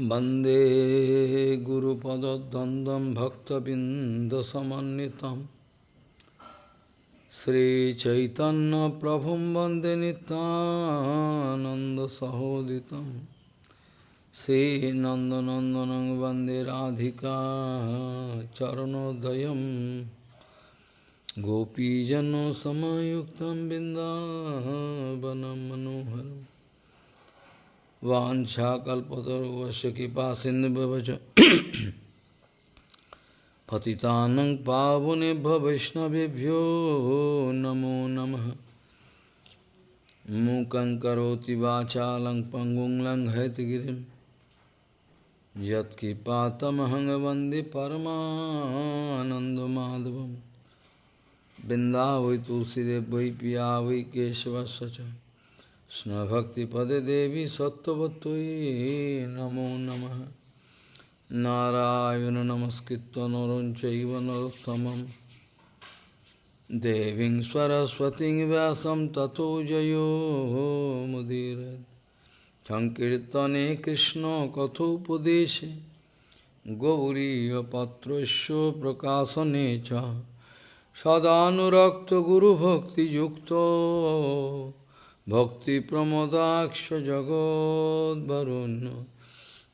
वन्दे गुरुपदद्वन्द्वं भक्तबिन्दसमन्वितं श्रीचैतन्यप्रभुं वन्दे नितानन्दसहोदितं श्रीनन्दनन्दनं वन्दे राधिका चरणोदयं गोपीजनसमयुक्तं बिन्दावनं मनोहरम् वाछाकल्पतरुवश कृपा सिन्धुवच पतितानं पावनेभ्य वैष्णवेभ्यो नमो नमः। मूकं करोति वाचालं पङ्गुं लङ्घयतगिरिं यत्कृपातमहं वंदे बिन्दा वै तुलसीदेव वै पिया वै केशवस्य च। कृष्णभक्तिपदे देवी सत्त्ववत्त्वयि नमो नमः नारायण नमस्कृत्य नरं चैव नरोत्तमं देवीं सरस्वतीं व्यासं ततो जयो मुदीरयत् सङ्कीर्तने कृष्णकथोपदेशे गौरीयपत्रस्य प्रकाशने च सदानुरक्तगुरुभक्तियुक्तो भक्तिप्रमोदाक्ष जगोद्वरुण्य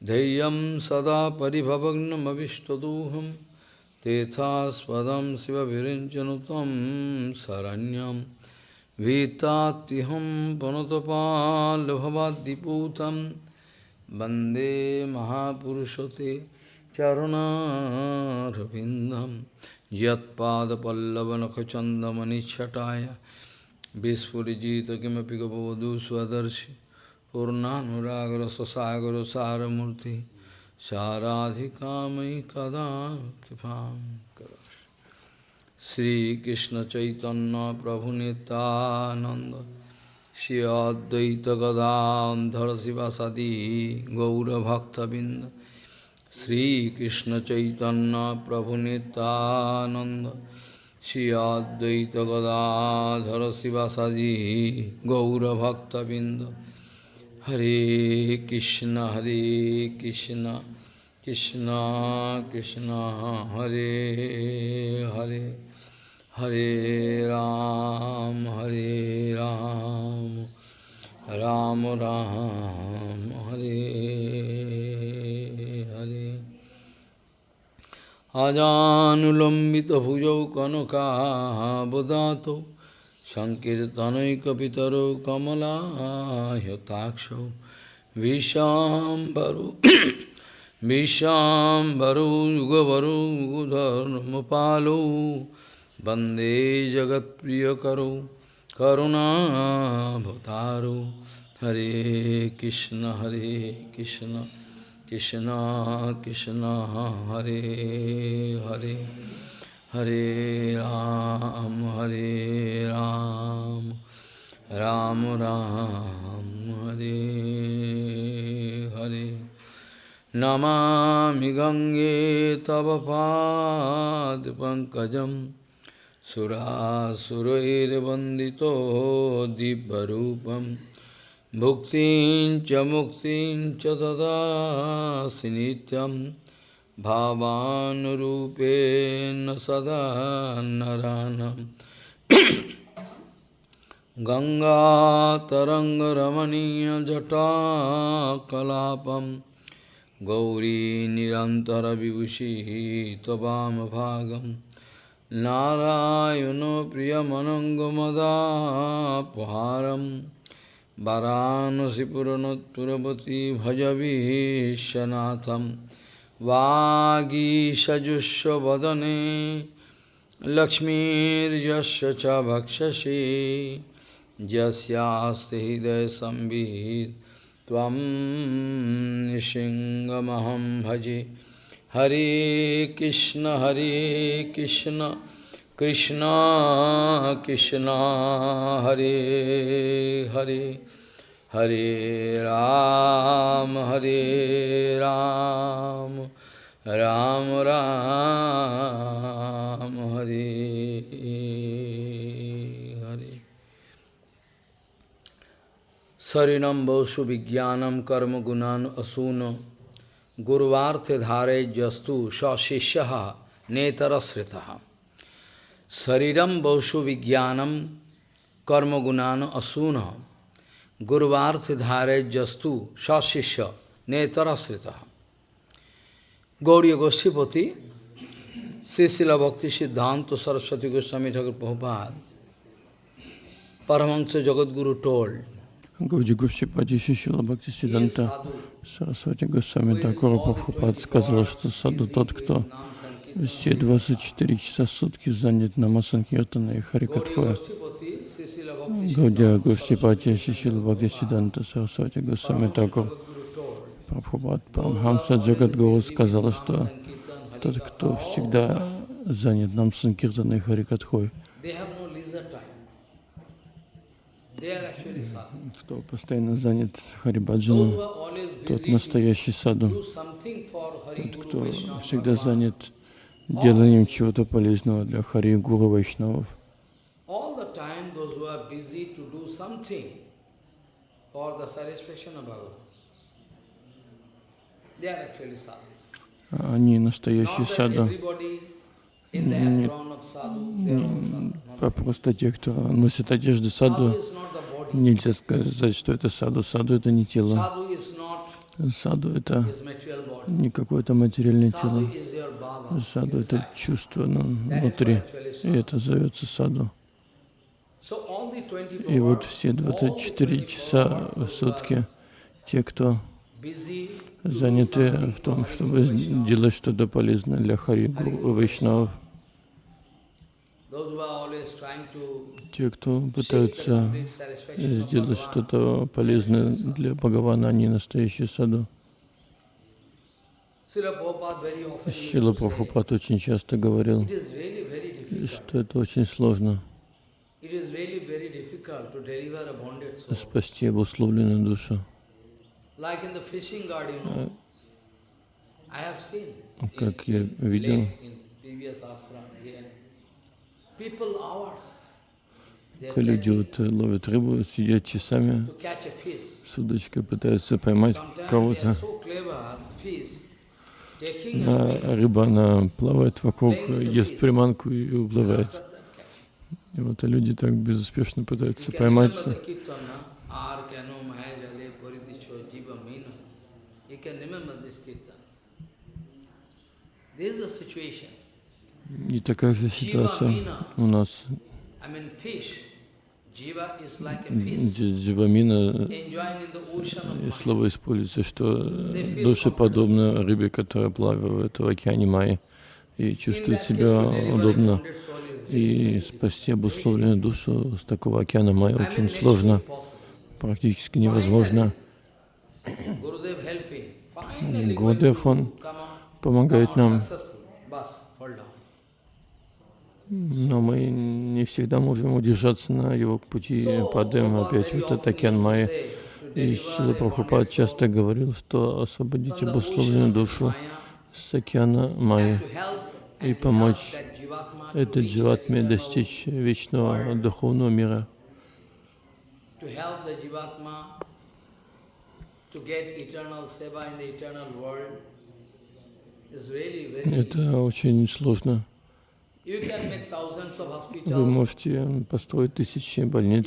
धैर्यं सदा परिभवग्नमविष्टदोहं तेथास्पदं शिवविरिञ्चनु तं शरण्यं भीतात्तिहं पनुतपाल्भवाद्दिपूतं वन्दे महापुरुषते चरुणारविन्दं यत्पादपल्लवनखचन्दमनिच्छटाय Vispurigita kimapi gopavadu swadarshi Purnanuragra sasagara saramurti Saradhikamai kada kipam karash Sri Krishna Chaitanya Prabhu Nityananda Shri Advaita Gadadhar Sivasadi Gaura Bhakta Binda Sri Krishna Chaitanya Prabhu Nityananda Shri Advaita Gadadhara Sivasadi Gaura Bhakta Binda Hare Krishna Hare Krishna Krishna Krishna Hare Hare. Hare Ram Hare Ram. Ram Ram Hare अजानुलम्बितभुजौ कनकाबदातौ सङ्कीर्तनैकपितरौ कमलायताक्षौ विशाम्बरौ विशाम्बरौ युगवरौ युगधर्मपालौ वन्दे जगत्प्रियकरौ करुणाभतारौ हरे कृष्ण हरे Krishna Krishna Krishna Hare Hare Hare Ram Hare Ram Ram Ram Hare Hare. Namami Gange Tava Pad Pankajam Surasurair Vandito Dibbarupam Bhuktin cha muktin cha dadasi nityam bhavanurupena sada naranam Ganga taranga ramaniya jata kalapam Gauri nirantara vibhushi tvam bhagam Narayano priyamanangamada paharam वाराणसीपुरनोत्पुरवती भजवीशनाथं वागीषजुष्वदने लक्ष्मीर्यस्य च भक्षसि यस्यास्ति हृदयसंवित् त्वं निशिङ्गमहं भजे हरे कृष्ण हरे कृष्ण कृष्ण कृष्ण, हरे हरे हरे राम हरे राम राम राम, हरे हरे। शरीरम बहुषु विज्ञान कर्म गुणान असून गुरुवार्थ धारे जस्तु सशिष्य नेतरश्रिता। Sariram baushu vijnanam karma gunana asuna. Gurvarte dhare jastu sasishya netarasritaha. Gauriya Goshtipati, Sisila Bhakti Siddhanta Saraswati Goswami Thakur Prabhupada, Paramahansa Jagadguru told, Гауди Гуштипади Шишила Бхакти Сиданта Сарасвати Госвами Такура Прабхупад сказал, что саду тот, кто все 24 часа в сутки занят на Санкиртана и Харикатхуя. Гаудия Гуштипати Шишила Бхакти Сиданта Сарасвати Госвами Такур Прабхупад Парамхамса Джагадгуру сказал, что тот, кто всегда занят нам Санкиртана и Харикатхой, кто постоянно занят Харибаджаном, тот настоящий саду, тот, кто всегда занят деланием чего-то полезного для Хари Гуру Вайшнавов. Они настоящие саду. Нет, просто те, кто носит одежды саду, нельзя сказать, что это саду. Саду это не тело. Саду это не какое-то материальное тело. Саду это чувство внутри, и это зовется саду. И вот все 24 часа в сутки те, кто заняты в том, чтобы делать что-то полезное для Хари Вайшнавов. Те, кто пытаются сделать что-то полезное для Бхагавана, они настоящие саду. Шила Прабхупад очень часто говорил, что это очень сложно. Спасти обусловленную душу. Как я видел, люди вот ловят рыбу, сидят часами с удочкой, пытаются поймать кого-то. А рыба, она плавает вокруг, ест приманку и уплывает. И вот а люди так безуспешно пытаются поймать. И такая же ситуация у нас. Дживамина, слово используется, что души подобны рыбе, которая плавает в океане Майи и чувствует себя удобно. И спасти обусловленную душу с такого океана Майи очень сложно, практически невозможно. Гурдев, он помогает нам но мы не всегда можем удержаться на его пути, падаем опять в этот океан Майя. И Шила Прабхупад часто говорил, что освободить обусловленную душу с океана Майя и помочь этой дживатме достичь вечного духовного мира. Это очень сложно. Вы можете построить тысячи больниц.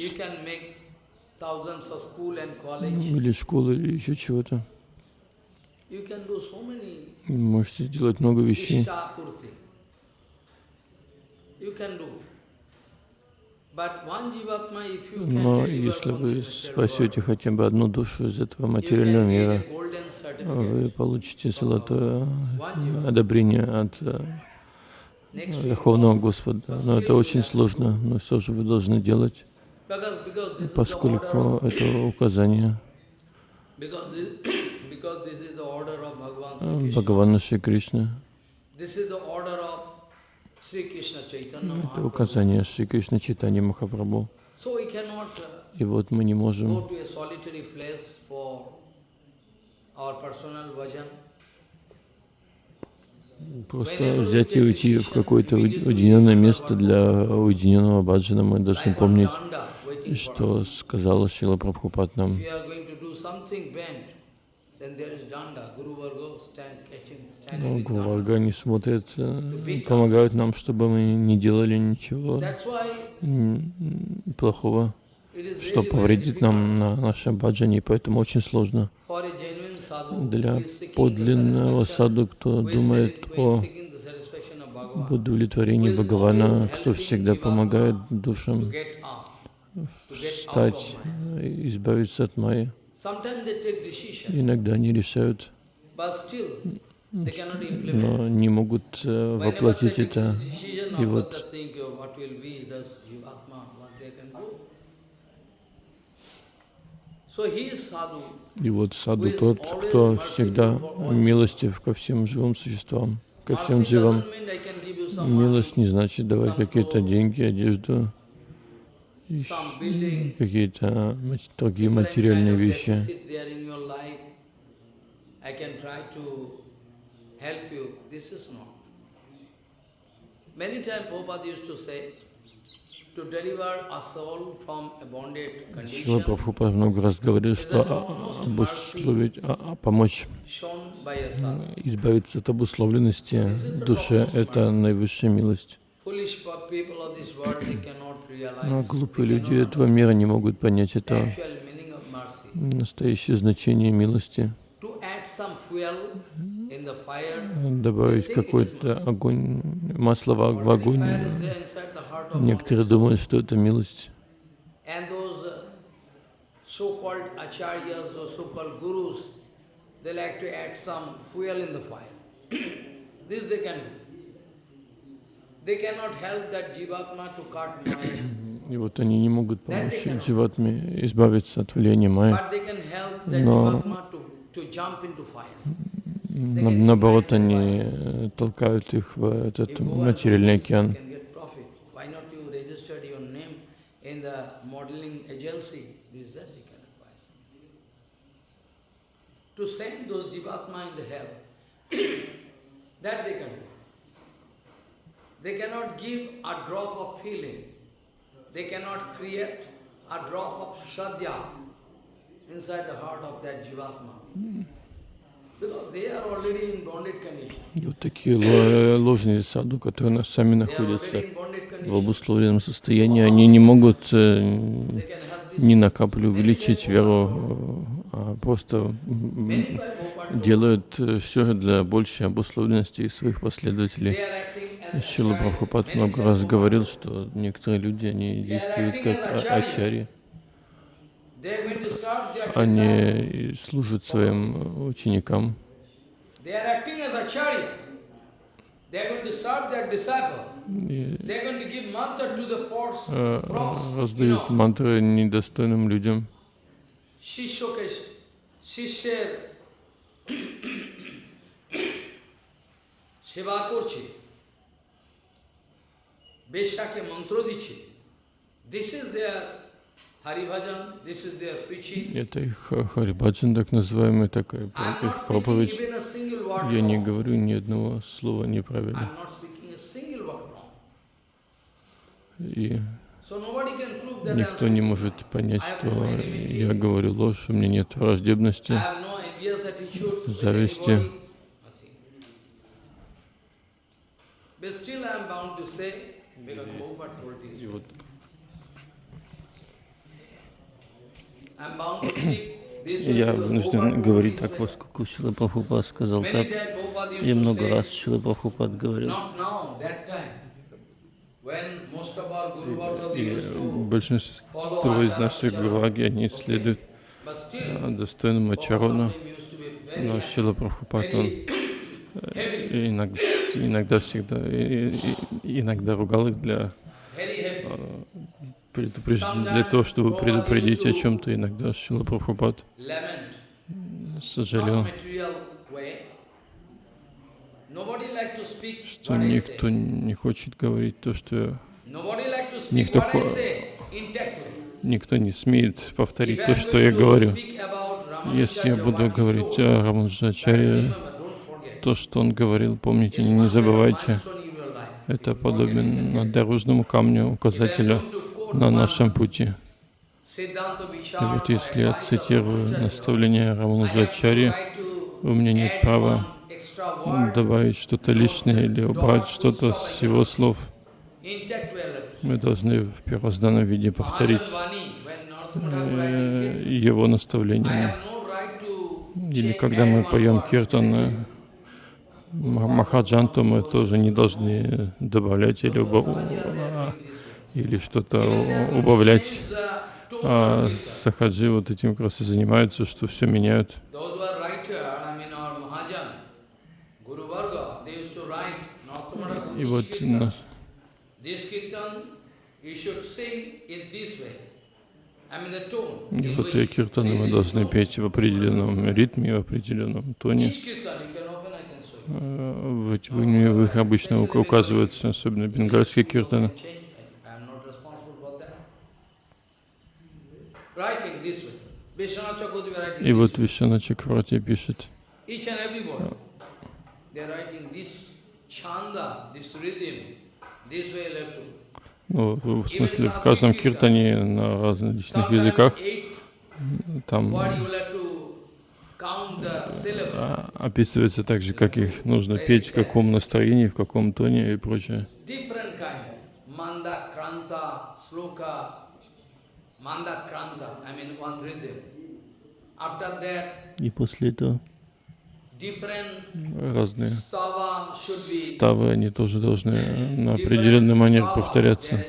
Или школы, или еще чего-то. Можете сделать много вещей. Но если вы спасете хотя бы одну душу из этого материального мира, вы получите золотое одобрение от Верховного Господа. Но это очень сложно, но все же вы должны делать, поскольку это указание. Бхагавана Шри Кришны. Это указание Шри Кришны Читани Махапрабху. И вот мы не можем Просто взять и уйти в какое-то уединенное место для уединенного баджана. Мы должны помнить, что сказала Шила Прабхупад нам. Но standing with Гуру danda. Варга, они смотрят, э, помогают нам, чтобы мы не делали ничего плохого, что повредит нам на нашем баджане, поэтому очень сложно для подлинного саду, кто думает о удовлетворении Бхагавана, кто всегда помогает душам э, избавиться от майи. Иногда они решают, но не могут э, воплотить это. И вот that think of what will be, thus Jivatma, what they can do. So he is sadhu, И вот саду тот, кто всегда милостив ко всем живым существам, ко всем живым. Милость не значит давать какие-то деньги, одежду, какие-то другие материальные вещи. Many times Prabhupada used to say, Шила Прабхупад много раз говорил, что обусловить, а- а помочь sadhu. избавиться от обусловленности души — это наивысшая милость. Но глупые люди этого мира не могут понять это настоящее значение милости. Добавить какой-то огонь, масло в огонь. Некоторые думают, что это милость. Uh, И вот они не могут помочь дживатме избавиться от влияния майя. Но- Наоборот, они э, толкают их в этот материальный океан. you can get profit. Why not you registered your name in the modeling agency? This, that they can advise. To send those jivatma in the hell, that they can do. They cannot give a drop of feeling. They cannot create a drop of shraddha inside the heart of that jivatma. Because they are already in bonded condition. И вот такие ло- ложные саду, которые сами находятся в обусловленном состоянии, они не могут э, ни на каплю увеличить веру, э, а просто делают все для большей обусловленности своих последователей. Шила. Прабхупад много раз говорил, что некоторые люди, они действуют как а- ачари. Они служат своим ученикам, э, раздают мантры недостойным людям. শিষ্যকে শিষ্যের সেবা করছে বেশাকে মন্ত্র দিচ্ছে this is there Haribhajan this is there প্রিচিং Это их ха- харибаджан, так называемый, такая I'm про- not их speaking проповедь. even a single word Я не wrong. говорю ни одного слова неправильно. I'm not speaking a single word wrong. И Никто не может понять, что я говорю ложь, у меня нет враждебности. Зависти. И вот я вынужден говорить так, поскольку Шила Прабхупад сказал так. И много раз Шила Прабхупад говорил. И to большинство из наших гураги, они следуют достойному Prabhupada Ачарону, но Шила Прабхупад, он и иногда, иногда всегда, иногда ругал их для, предупреж- для того, чтобы предупредить о чем-то. Иногда Шила Прабхупад сожалел, что никто не хочет говорить то, что Никто никто не смеет повторить то, что я говорю. Если я буду говорить о forget. то, что он говорил, помните, не забывайте. Это can дорожному камню, указателю на нашем пути. И вот если я цитирую наставление Рамануджачари, у меня нет права добавить что-то лишнее или убрать что-то с его слов. Мы должны в первозданном виде повторить э, его наставление. Или когда мы поем киртан э, Махаджанту, мы тоже не должны добавлять или, убав... или что-то убавлять. А сахаджи вот этим как раз и занимаются, что все меняют. И вот на... И вот и киртаны мы должны петь в определенном ритме, в определенном тоне. В, в их обычно указываются, особенно бенгальские киртаны. И вот Вишана Чакварти пишет, ну, в смысле, в каждом киртане на различных языках. там а, описывается также, как их нужно петь, в каком настроении, в каком тоне и прочее. И после этого разные ставы, они тоже должны на определенный манер повторяться.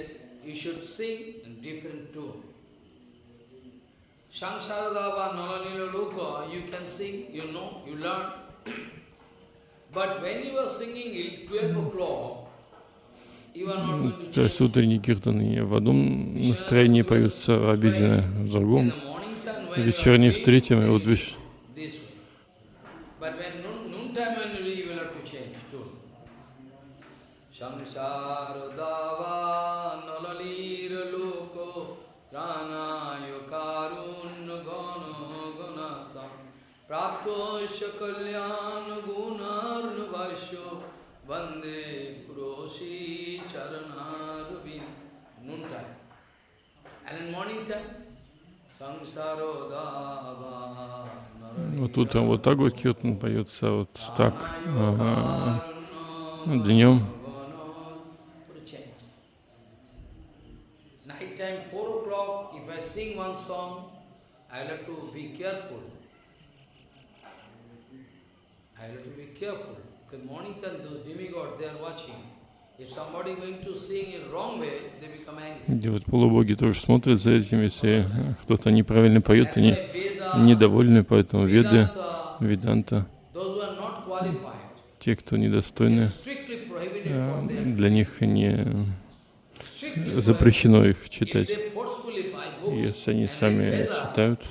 Sansaradava Nalanila Loka, you can sing, you know, you learn. But when you are singing at 12 o'clock, то есть утренний киртан в одном настроении поются обиденно в другом, вечерний в третьем, и вот видишь, সংসার দাবা নলির লোক প্রাণায় কারুণ্য ঘন গণাতম প্রাপ্ত কল্যাণ গুণার্ণ ভাষ্য বন্দে গুরোশী চরণারবিন noon time. And in morning time, вот тут вот так вот кетн поется, вот так. Ага. Днем sing one song, I have to be careful. I have to be careful. Because morning time, those demigods, they are watching. If somebody going to sing in wrong way, they become angry. Вот полубоги тоже смотрят за этим, если кто-то неправильно поет, они недовольны, поэтому веды, веданта, те, кто недостойны, для них не запрещено их читать. Если они сами читают,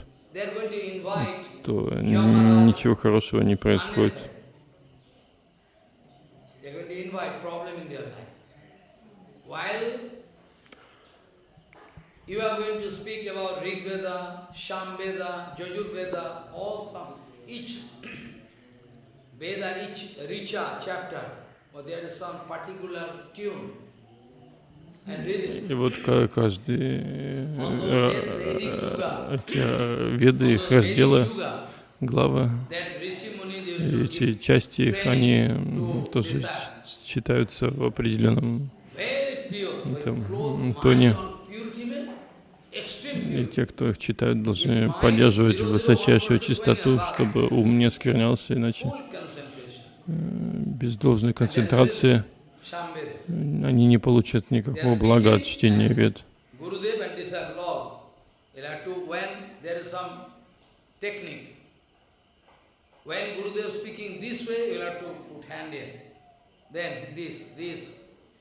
то ничего хорошего не происходит. You are going to speak about Rig Veda, Sham Veda, Jajur Veda, all some, each Veda, each Richa chapter, or there is some particular tune. И вот каждый эти веды, их разделы, главы, эти части их, они тоже читаются в определенном этом, тоне. И те, кто их читают, должны поддерживать высочайшую чистоту, чтобы ум не сквернялся, иначе. Без должной концентрации они не получат никакого блага от чтения вед. When Gurudev speaking this way, you have to put hand in. Then this, this,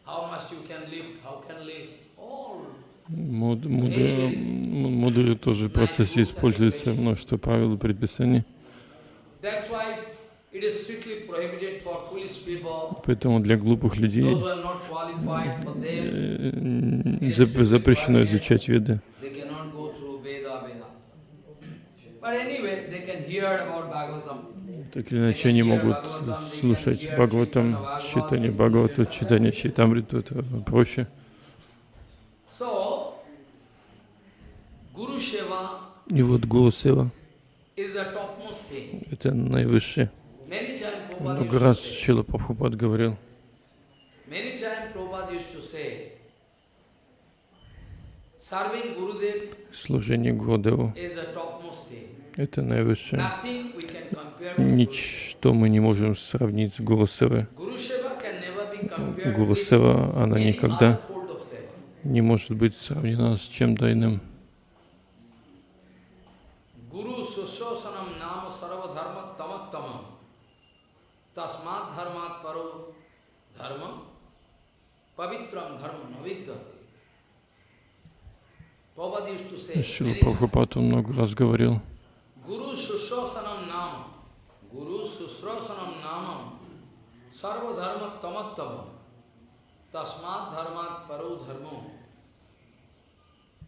how much you can lift, how can lift, all. Мудрые, мудрые тоже в процессе используется множество правил и предписаний. Поэтому для глупых людей запрещено изучать веды. Так или иначе они могут слушать Бхагаватам, читание Бхагавата, читание Читамриту, это проще. И вот Гуру Сева это наивысшее. Много раз Шила Прабхупад говорил, служение Гурудеву это наивысшее. Ничто мы не можем сравнить с Гуру Севой. Guru Seva can never be compared Гуру with Сева, она никогда не может быть сравнена с чем-то иным. Guru Sushosanam Nama Sarva Dharma Tamattamam Tasmat Dharmat Paro Dharma Pavitram Dharma Navidyate. Prabhupada used to say, Шила many times, Прабхупад он много раз говорил, Guru Sushosanam Nama Guru Sushosanam Nama Sarva Dharma Tamattamam Tasmat Dharmat Paro Dharma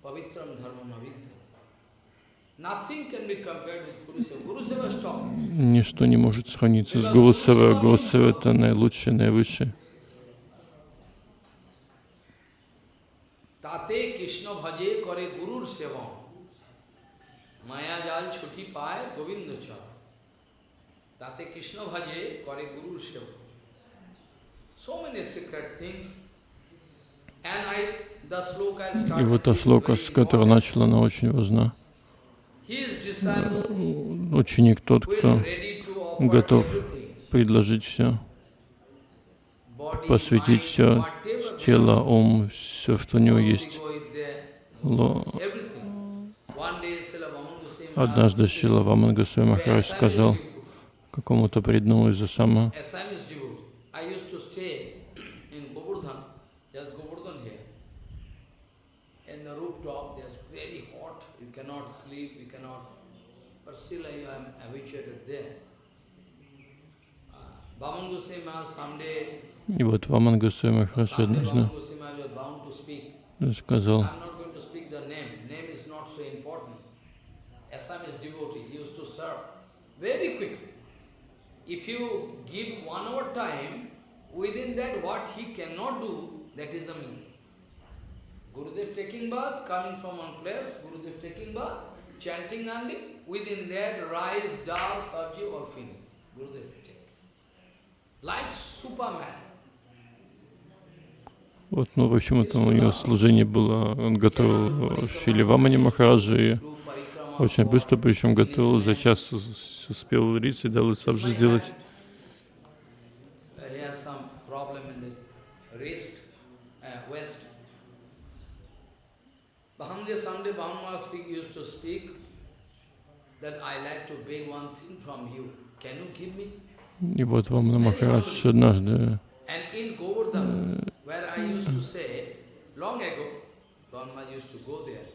Pavitram Dharma Navidyate. Nothing can be compared with Guru Seva. Guru Seva is top. ничто не может сравниться с Гуру Севой. Гуру Сева — это наилучшее, наивысшее. তাতে কৃষ্ণ ভজে করে গুরুর সেবন মায়া জাল ছুটি পায় গোবিন্দ চর তাতে কৃষ্ণ ভজে করে গুরুর সেবন So many secret things. And I, the sloka I И started вот та with шлока, very с которой important. начал, она очень важна. He is disciple Ученик тот, who is кто ready to offer готов everything. предложить все, Body, посвятить все, тело, ум, все, что у него есть. Однажды Шила Ваман Госвами Махарадж сказал какому-то преданному из Асама. Uh, someday, и вот Ваман Госвами Махарадж someday однажды сказал, I'm not going to speak the name, name is not so important. Assamese devotee, he used to serve very quickly. If you give one hour time, within that what he cannot do, that is the meaning. Gurudev taking bath, coming from one place, Gurudev taking bath, chanting only, within that rice, dal, sabji, all finished. Gurudev take. Like Superman. Вот, ну, в общем, это у него служение было, он готовил Шили Вамани Махараджа, и Guru Parikrama. очень быстро, причем готовил, за час ус- успел уриться и дал сабжи сделать. hand, uh, He has some problem in the wrist, uh, west. Bahamdev someday Bahama speak, used to speak that I like to beg one thing from you. Can you give me? И вот Вамана Махарадж однажды where I used to say, long ago, Brahma used to go there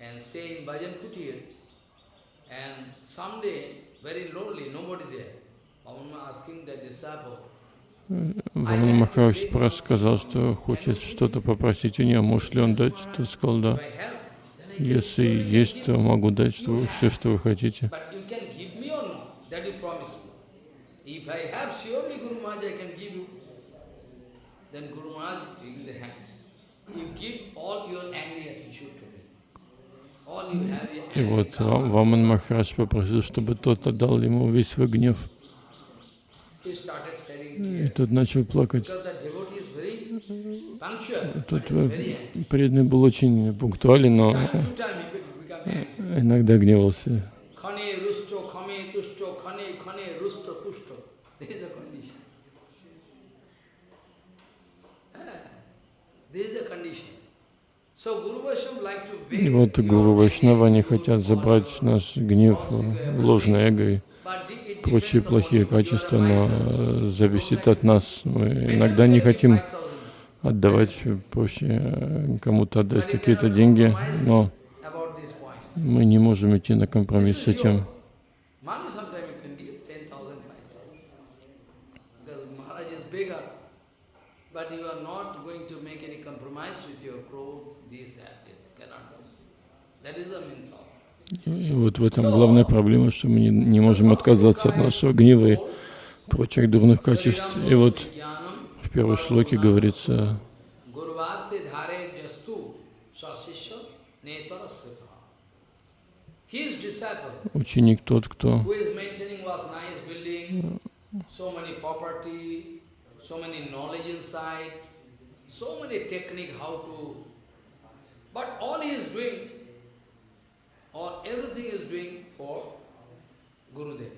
and stay in Bhajan Kutir. And someday, very lonely, nobody there. Brahma asking the disciple, Вамана Махарадж сказал, что хочет что-то попросить у него, может ли он дать, тот сказал, да. Если есть, то могу дать что, все, что вы хотите. If I have, surely Guru Maharaj I can give you. Then Guru Maharaj will the hand. You give all your angry attitude to me. All you have your И вот Ваман Махарадж попросил, чтобы тот отдал ему весь свой гнев. He started shedding И тот начал плакать. Тот э, преданный был очень пунктуален, но иногда гневался. Khane rusto, khame tusto, khane khane rusto tusto. This is the condition. Ah, This is the condition. So Guru Vaishnava like to И вот Гуру Вайшнава, они хотят забрать наш гнев, э, ложное эго и прочие плохие качества, но э, зависит от нас. Мы иногда не хотим 5,000. отдавать, проще э, кому-то отдать какие-то деньги, но мы не можем идти на компромисс с этим. yours. Money sometimes you can give 10,000, 5,000. Because Maharaj is bigger. But you are not И вот в этом главная проблема, что мы не, не можем отказаться от нашего гнева и прочих дурных качеств. И вот в первой шлоке говорится, Ученик тот, кто so many technique how to, but all he is doing, or everything is doing for Gurudev.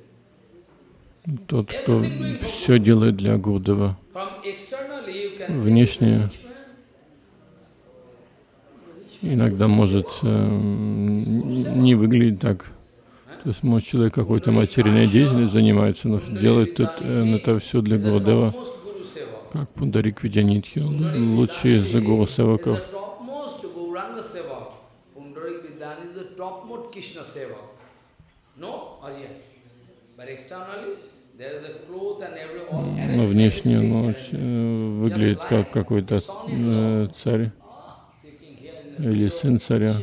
тот, кто все делает для Гурдева. Внешне иногда может э, не выглядеть так. То есть, может, человек какой-то материальной деятельностью занимается, но делает это, э, это все для Гурдева. Как Пундарик Видянитхи, лучший из Гуру Севаков. Но внешне он э, выглядит как какой-то э, царь Ah, или сын царя.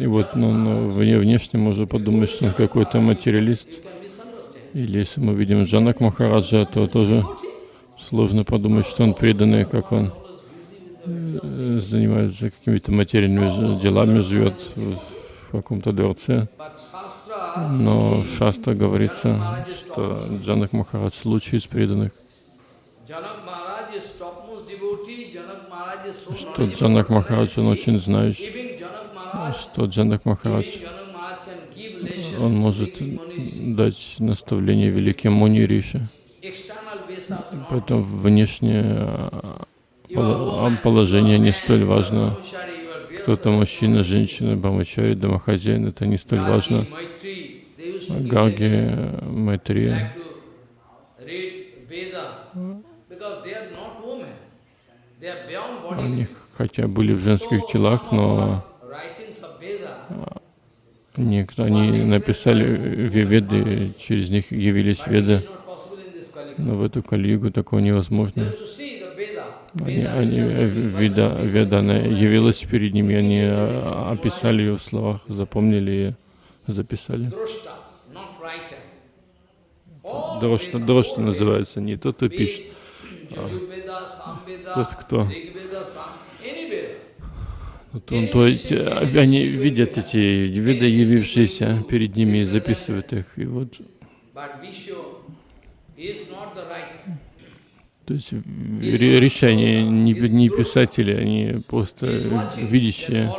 И вот ну, ну, вне- внешне можно подумать, что он какой-то материалист. Или если мы видим Джанак Махараджа, то тоже сложно подумать, что он преданный, как он э, занимается какими-то материальными делами, живет в каком-то дворце. Но Шаста говорится, что Джанак Махарадж лучший из преданных, что. Джанак Махарадж, он очень знающий, Maharaj, что Джанак Махарадж, он может дать наставление великим Муни Риши. External Vesas not. Поэтому внешнее а, а, положение не столь важно. Кто-то мужчина, женщина, брамачари, домохозяин, это не столь важно. Lecture, Майтри, like to read Veda, because they are not women. They are beyond body. Они хотя были в женских телах, но некто, они написали ве- веды, через них явились веды. Но в эту калигу такого невозможно. Они, они, э, веда, веда, она явилась перед ними, они а, описали ее в словах, запомнили и записали. Дрожта all называется, не тот, кто пишет, тот, кто. Он, то есть э, они видят эти веды, явившиеся перед ними, и записывают их. И вот, то есть ре- решение не, не писатели, они просто видящие.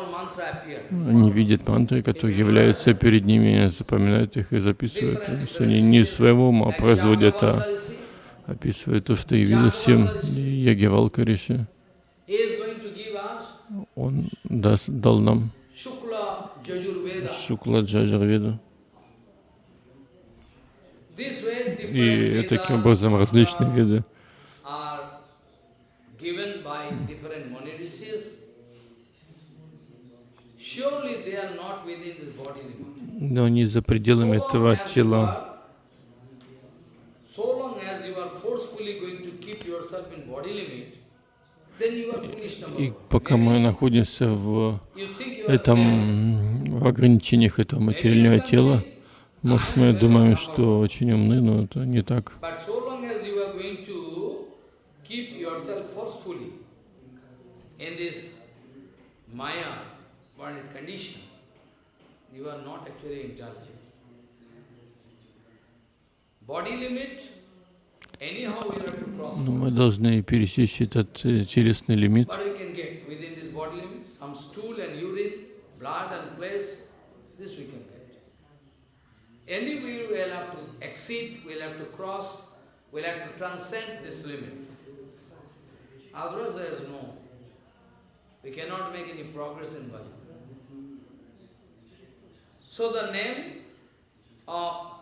Они видят мантры, которые являются перед ними, запоминают их и записывают. То есть они не своего ума производят, а Описывают то, что явилось им Ягевалка Риши. he is going to give us Он даст, дал нам. Шукла Джаджарведу. Way И таким образом различные виды но они за пределами этого тела. are- So long as you are forcefully going to keep yourself in body limit, then you are foolish number И пока мы находимся в этом, в ограничениях этого материального тела, может, мы думаем, что очень умны, но это не так. Body limit, anyhow you have to cross. Но мы должны пересечь этот э, телесный лимит. Otherwise there is no, we cannot make any progress in bhajan. So the name of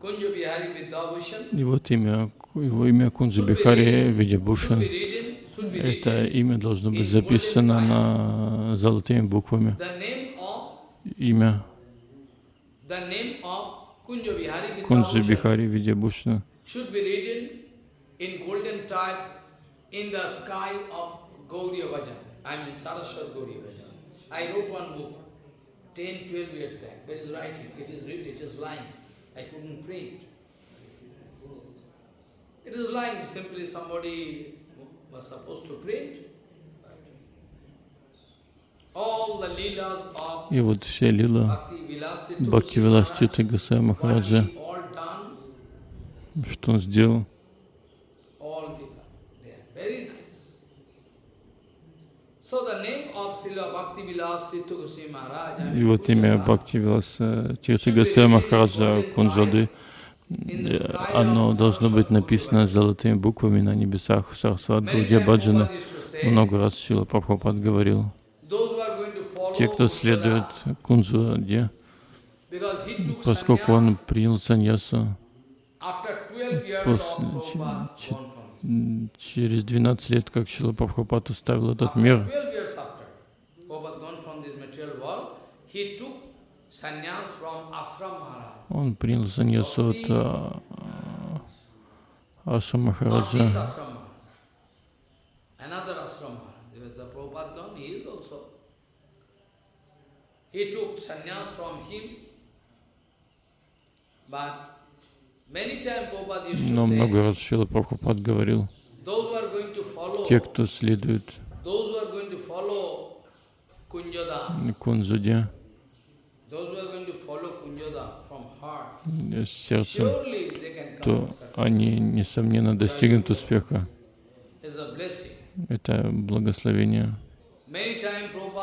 И вот имя, его имя Кунджи Бихари be Это имя должно быть записано на золотыми буквами. Имя Кунджи Бихари written in the sky of Gauriya Bhajan. I mean Saraswat Gauriya Bhajan. I wrote one book, 10, 12 years back. There is writing, it is written, it is lying. I couldn't print. It is lying, simply somebody was supposed to print. И вот все лила Бхакти Виластита Гасая Махараджа, что он сделал, all lila. They are very nice. So the name of Srila Bhakti Vilasita Goswami Maharaj, I и вот имя Kunjala, Бхакти Виласа Тирта Гасая Махараджа sky оно должно быть написано золотыми буквами на небесах Гаудия times Баджана. Много раз Шила Прабхупад говорил, те, кто следует took поскольку он принял саньясу after 12 years после- через 12 лет, как Шила Прабхупад оставил этот мир, 12 years after Prabhupada gone from this material world, he took sannyas from Ashram Maharaj. он принял саньясу от а, а, Махараджа. He took sannyas from him, but many times Prabhupada used Но много раз Шила Прабхупад говорил, те, кто следует Кунджаде э, сердцем, то они, несомненно, достигнут успеха. Это благословение.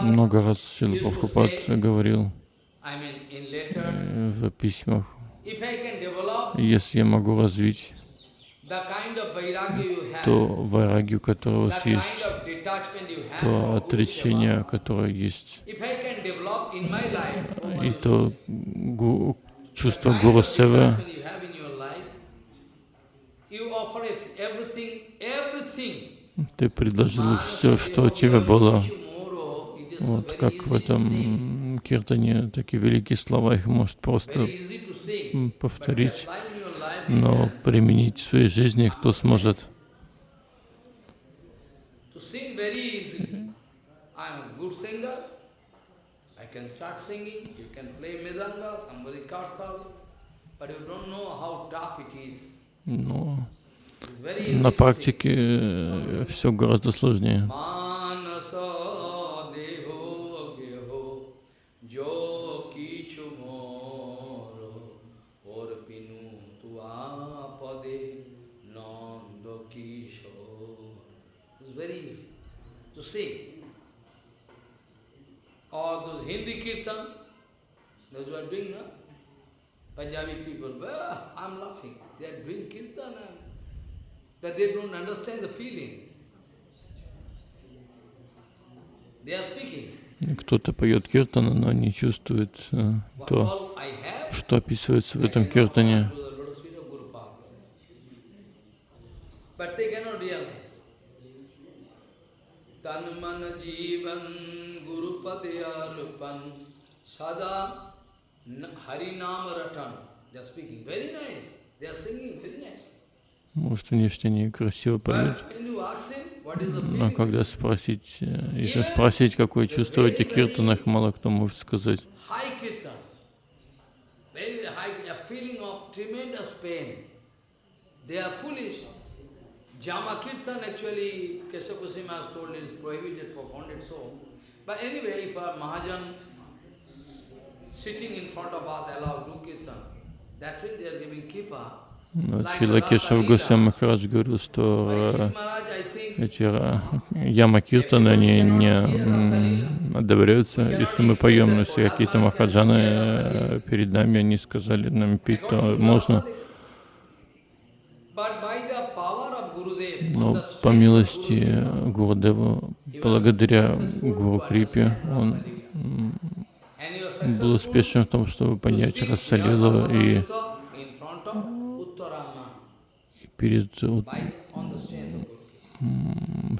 Много раз Шила Прабхупад говорил э, в письмах, если я могу развить то вайрагию, которая у вас есть, то отречение, которое есть, и то гу- чувство Гуру everything. ты предложил все, что у тебя было. Вот как в этом киртане такие великие слова, их может просто повторить, но применить в своей жизни кто сможет. To sing very easy. I am Кто-то поет киртана, но не чувствует то, что описывается в этом киртане. offer to the lotus feet of Guru Pada. But they cannot realize. Jivan guru padeyarupan sada n- harinam ratan. They are speaking very nice. They are singing very nice. Может, внешне красиво поют, но когда спросить, э, если спросить, какое этих киртанах, мало кто может сказать. They are foolish. Jama kirtan actually, Keshav Goswami has told it is prohibited, propounded so. But anyway, if a Mahajan sitting in front of us allow do kirtan, that means they are giving Шила Кешав Госвами Махарадж говорил, что э, эти э, яма киртаны, они не одобряются. Если мы поем, но если какие-то махаджаны э, перед нами, они сказали нам петь, то можно. But by the power of Gurudev, on Но the по милости Гурудева, благодаря Гуру Крипе, он был успешен в том, чтобы понять Расалилу и перед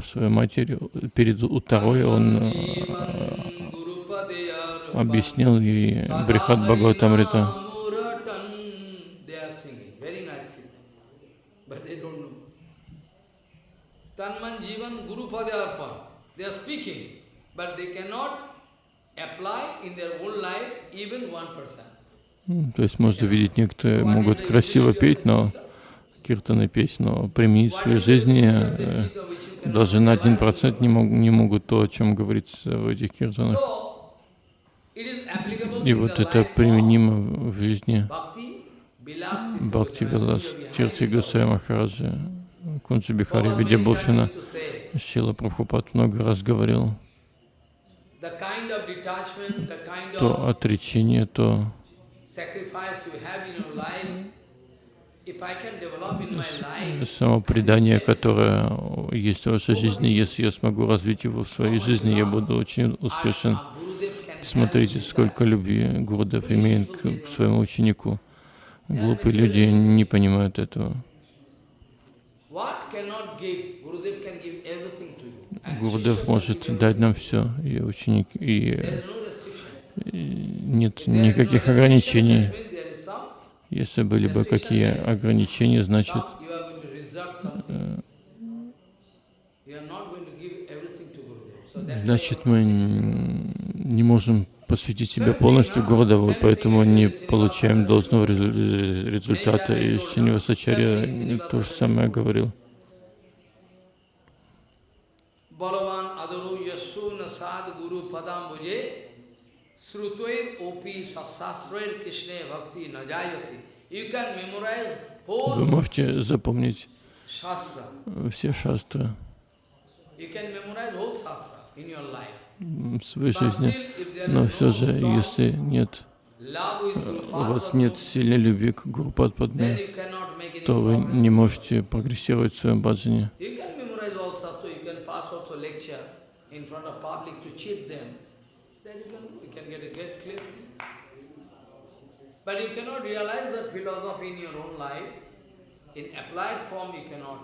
своей матерью, перед Утарой он э, объяснил ей Брихат Бхагаватамрита. Muratan. They are singing. Very nice kirtan. But they don't know. Tanman Jivan Gurupadeyarpan. They are speaking, but they cannot apply in their own life even 1%. М, То есть можно видеть, некоторые могут красиво петь, но киртаны петь, но применить в своей жизни э, даже на один процент не, мог- не могут то, о чем говорится в этих киртанах. И вот это применимо в жизни Бхакти Вилас Тирти Госвами Махараджи, Кунджи Бихари Видябушина, Шила Прабхупад много раз говорил, то отречение, то самопредание, которое есть в вашей жизни, если я смогу развить его в своей жизни, я буду очень успешен. Смотрите, сколько любви Гурдев имеет к, к своему ученику. Глупые люди не понимают этого. What cannot give, Gurudev can give everything to you. And Гурдев может дать нам все, и ученик, и нет никаких ограничений. Если были бы какие ограничения, значит, значит мы не можем посвятить себя полностью Гурдеву, поэтому не получаем должного резу- результата. И Шинивасачарья то же самое говорил. Вы можете запомнить все шастры You can memorize whole shastra in your life. Своей жизни, но все же, если нет, у вас нет сильной любви к Гуру then Падме, you cannot make any то вы не можете прогрессировать в своем баджане. In. But you cannot realize the philosophy your own life. Applied form, you cannot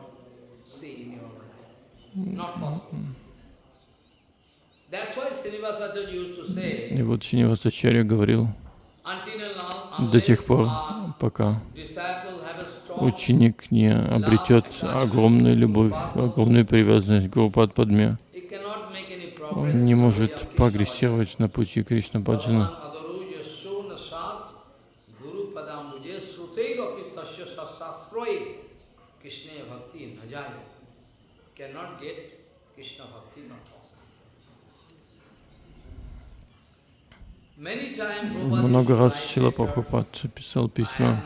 see in your own life. Not possible. That's why Srinivasacharya used to say, И вот Шинивасачарья говорил, до тех пор, пока ученик не обретет огромную любовь, огромную привязанность к Гуру Падме, he cannot make any progress. он не может прогрессировать на пути Кришна Баджана. Adaru yasho nasat guru padambuje sruteirapi tasya sasasroir Krishna bhakti najaya. Cannot get Krishna bhakti, not possible. Many times Prabhupada Много раз Шила. Прабхупад писал письма.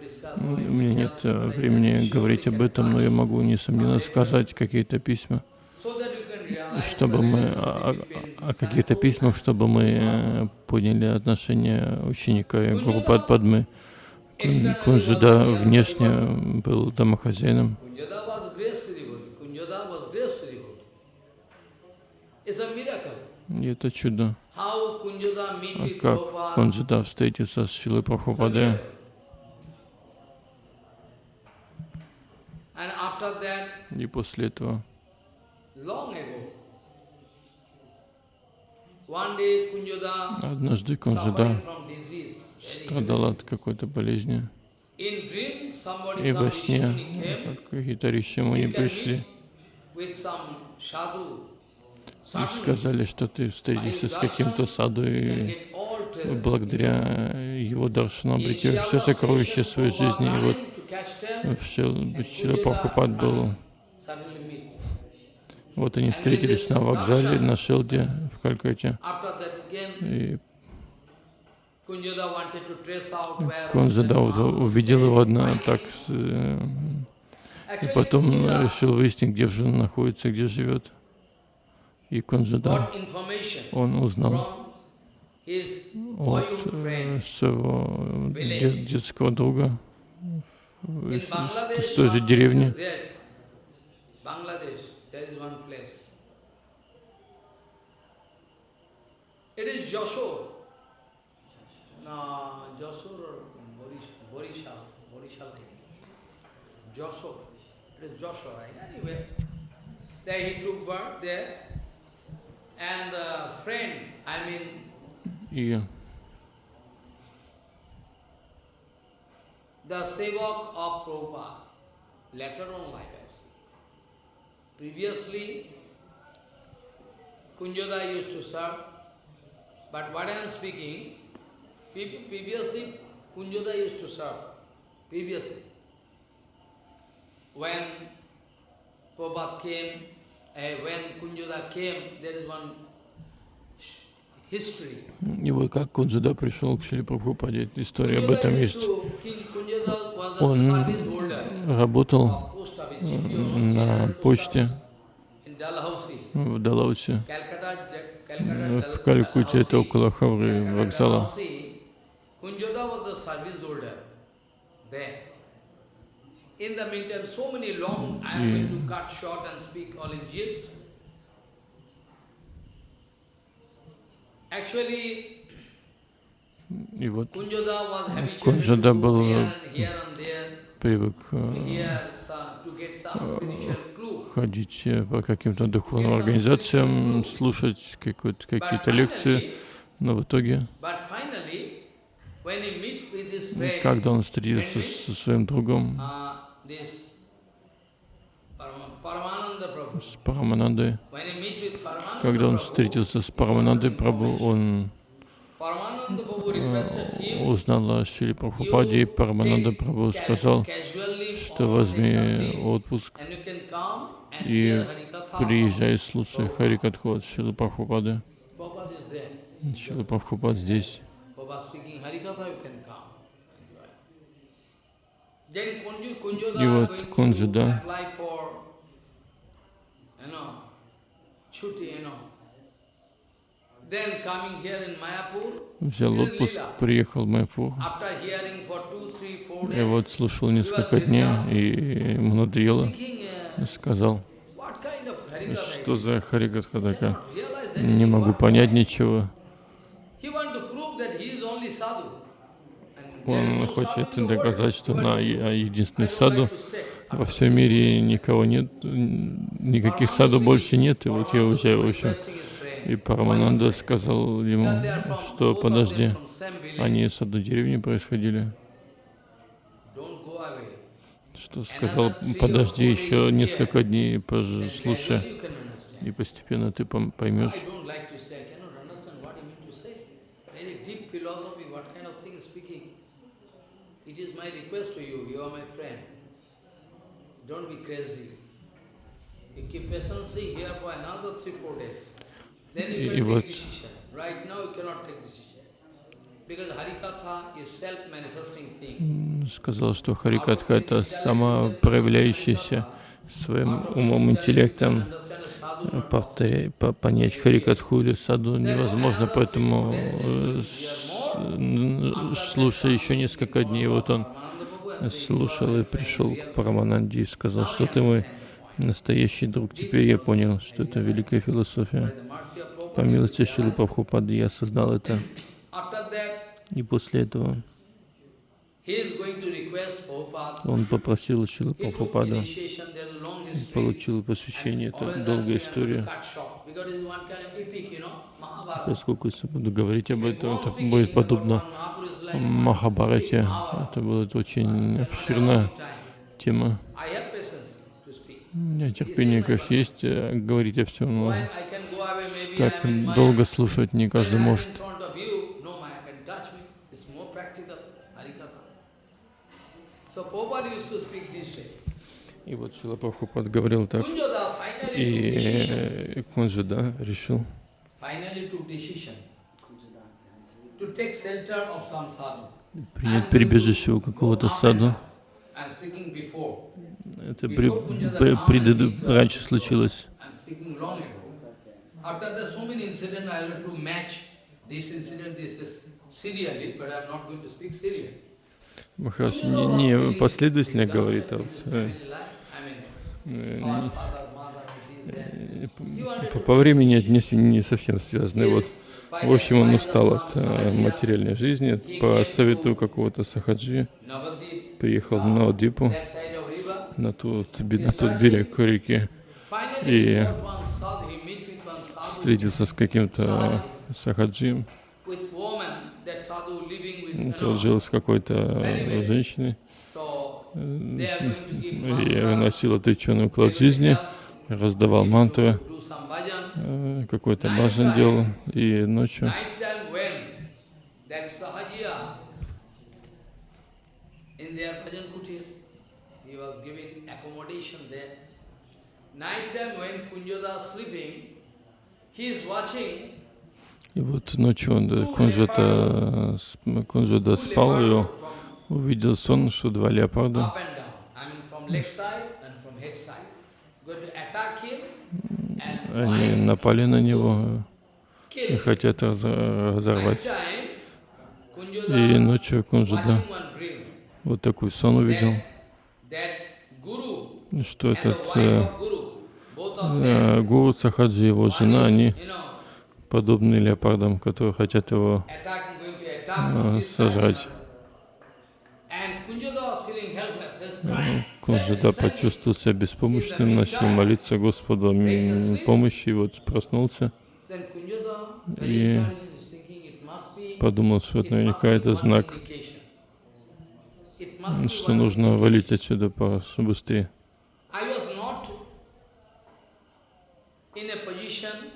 discuss У меня нет э, времени can говорить об этом, но я могу, несомненно, сказать какие-то письма, you can realize чтобы мы о, о- каких-то письмах, чтобы мы поняли отношения ученика и Гуру Падмы. Кунжида внешне был домохозяином, и это чудо. А как Prabhupada. Кунжида встретился с Шилой Прабхупадой, и после этого однажды suffering Кунжида from disease. very страдал от какой-то болезни. И во сне какие-то you can пришли meet with some sadhu. И сказали, что ты встретишься с каким-то саду, и благодаря его даршану обретешь все сокровища своей жизни. И вот Шила Прабхупад был, вот они встретились на вокзале на Шелде в Калькутте. И вот увидел его одна так, э, и потом решил выяснить, где же он находится, где живет. И Кунжада, он узнал от э, своего де- детского друга из, той же деревни. place. It is? Anyway, there he took birth there. And the friend, I mean, И the Sevak of Prabhupada, later on life I. Previously, Kunjada used to serve But what I am speaking, previously Kunjoda used to serve. Previously. When Prabhupada came, uh. И вот как Кунджада пришел к Шри Прабхупаде, история об этом есть. Он работал на почте в Далаусе. В Калькутте, это около Хавры вокзала. Kunjoda was the service holder there. In the meantime, so many long, I am going to cut short and speak all in gist. Actually, И вот to был, привык э, ходить э, по каким-то духовным организациям, слушать какие-то лекции, но в итоге, когда он встретился со своим другом, с Параманандой, когда он встретился с Параманандой Прабhu, он him, узнал о Шри Прабхупаде, и Парамананда casu- сказал, что возьми отпуск и приезжай, слушай Харикатху от Шилы Прабхупады. Шила Прабхупад здесь. Coming here in Mayapur, Взял отпуск, приехал в four И вот слушал несколько дней, и И uh, сказал, что за realize Не могу понять ничего. He want to prove that he is only sadhu. And there is Он хочет доказать, что на е- единственный саду во всем мире никого нет, никаких саду больше нет, и вот я уезжаю в общем. И Парамананда сказал ему, что подожди, они из одной деревни происходили. Что сказал, подожди еще несколько дней, послушай, и постепенно ты поймешь. I don't like to stay. I cannot understand what you mean to say. Very deep philosophy, what kind of thing is speaking. It is my request to you, you are my friend. Don't be crazy. You keep patiently here for another three, four days. Then you can take decision. Right now you cannot take decision. Сказал, что Харикатха — это самопроявляющийся своим умом, интеллектом. э, повторя- по- понять Харикатху или саду невозможно, поэтому с- н- слушая еще несколько дней, вот он слушал и пришел к Парамананде и сказал, что ты мой настоящий друг. Теперь я понял, что это великая философия. По милости Шилы Прабхупады я осознал это. И после этого he is going to request Prabhupada. Он попросил Шилы long history. получил посвящение, это долгая история. Поскольку если буду говорить об этом, speaking будет подобно Махабарате. Это будет очень обширная тема. У меня терпение, конечно, есть э, говорить о всем, но так долго слушать не каждый может. in front of you, no Maya can touch me. It's more practical, Harikatha. So Prabhupada used to speak this way. И вот Шила Прабхупад говорил так. И э, Кунджада решил принять прибежище у какого-то саду. Это при, при- преду- раньше случилось. After speak serially. Махарадж не, не последовательно говорит, а вот, по, по времени не, не совсем связано. Вот, в общем, он устал от э, материальной жизни. По совету какого-то сахаджи. Приехал в Навадипу, на тот, на тот берег реки, И встретился с каким-то сахаджием. Тот жил с какой-то женщиной э, и mantra, носил отреченный уклад жизни, раздавал мантры, э, какой-то баджан делал, и ночью Night time when Kunjoda sleeping, he is watching И вот ночью он, Кунжата, two спал, и увидел сон, что два леопарда они напали на него и хотят разо- разорвать. И ночью Кунжада вот такой сон увидел, что этот э, э, Гуру Сахаджи и его жена, они подобны леопардам, которые хотят его side. сожрать. Ну. Кунжада почувствовал себя беспомощным, начал молиться Господу м, помощи, и вот проснулся, И подумал, что это наверняка это знак, что нужно валить отсюда побыстрее. I was not in a position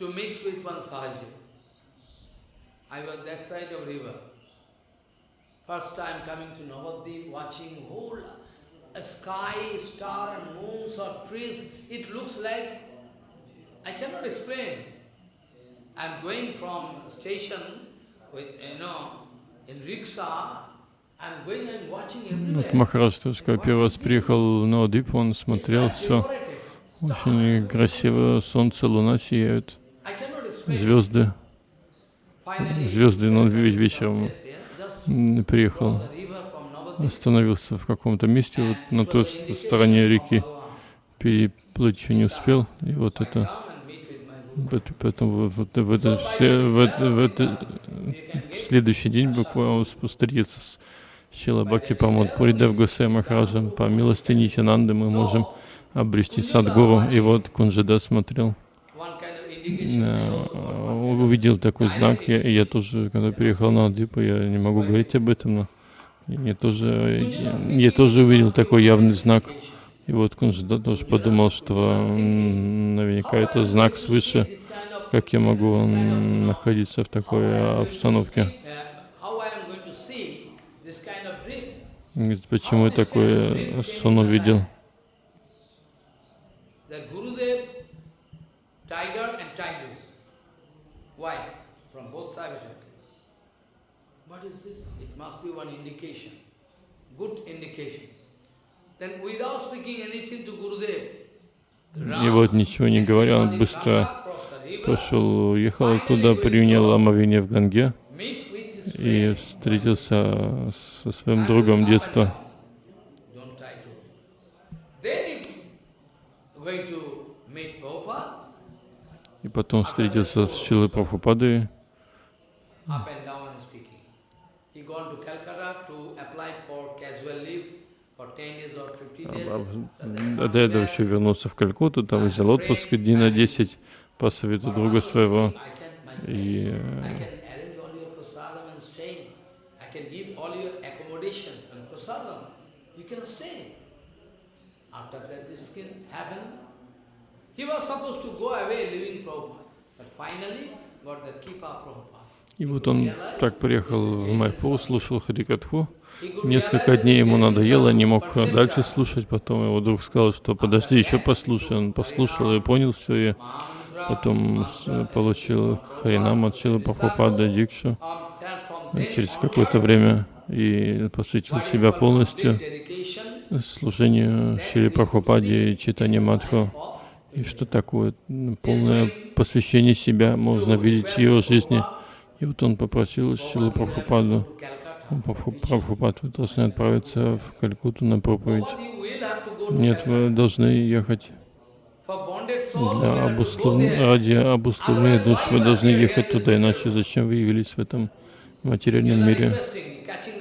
to mix with one Sahaja. I was that side of river. First time coming to Navadvip, watching whole uh, sky, star and moons or trees. It looks like, I cannot explain. I'm going from station with, you know, in rickshaw, I'm going and watching Вот. Махарадж тоже, когда первый раз приехал на Одип, он смотрел все очень красиво, солнце, луна сияют, звезды, звезды, но он ве- вечером приехал, остановился в каком-то месте, вот на той стороне реки, переплыть еще не успел, и вот это, поэтому вот, в, это, все, в, это, в это, следующий день буквально он встретится с Шила Бхакти Памод Пуридев Гусей Махараджем, по милости Нитянанды мы можем обрести Садгуру. И вот Кунжада смотрел, увидел такой знак. Я, я тоже, когда переехал на Адипу, я не могу говорить об этом, но я тоже, я, я тоже увидел такой явный знак. И вот Кунжада тоже подумал, что наверняка это знак свыше, как я могу находиться в такой э, обстановке. Говорит, Почему я такой сон увидел? The Gurudev, tiger and tigress. Why? From both sides. What is this? It must be one indication. Good indication. Then without speaking anything to Gurudev, И вот ничего не говоря, он быстро пошел, уехал оттуда, принял омовение в Ганге и встретился со своим другом детства. Then he going to meet Prabhupada, И потом встретился с Шилой Прабхупадой. up and down and speaking. He gone to Calcutta to apply for casual leave for 10 days or 50 days. А До этого еще вернулся в Калькутту, там взял отпуск дней на 10 по совету друга своего. И э. After that, this can happen. И вот он так приехал в Майпур, слушал Харикатху. Несколько дней ему надоело, не мог дальше слушать. Потом его друг сказал, что подожди, еще послушай. Он послушал и понял все, и потом получил Харинам от Шилы Прабхупады Дикшу через какое-то время и посвятил себя полностью служению Шили Прабхупаде и Читане Мадху. И что такое м, полное посвящение себя можно видеть в его жизни. И вот он попросил Шилу Прабхупаду, Прабхупад, вы должны отправиться в Калькутту на проповедь. Нет, вы должны ехать для обуслов... ради обусловления душ. Вы должны ехать туда, иначе зачем вы явились в этом материальном мире? requesting, catching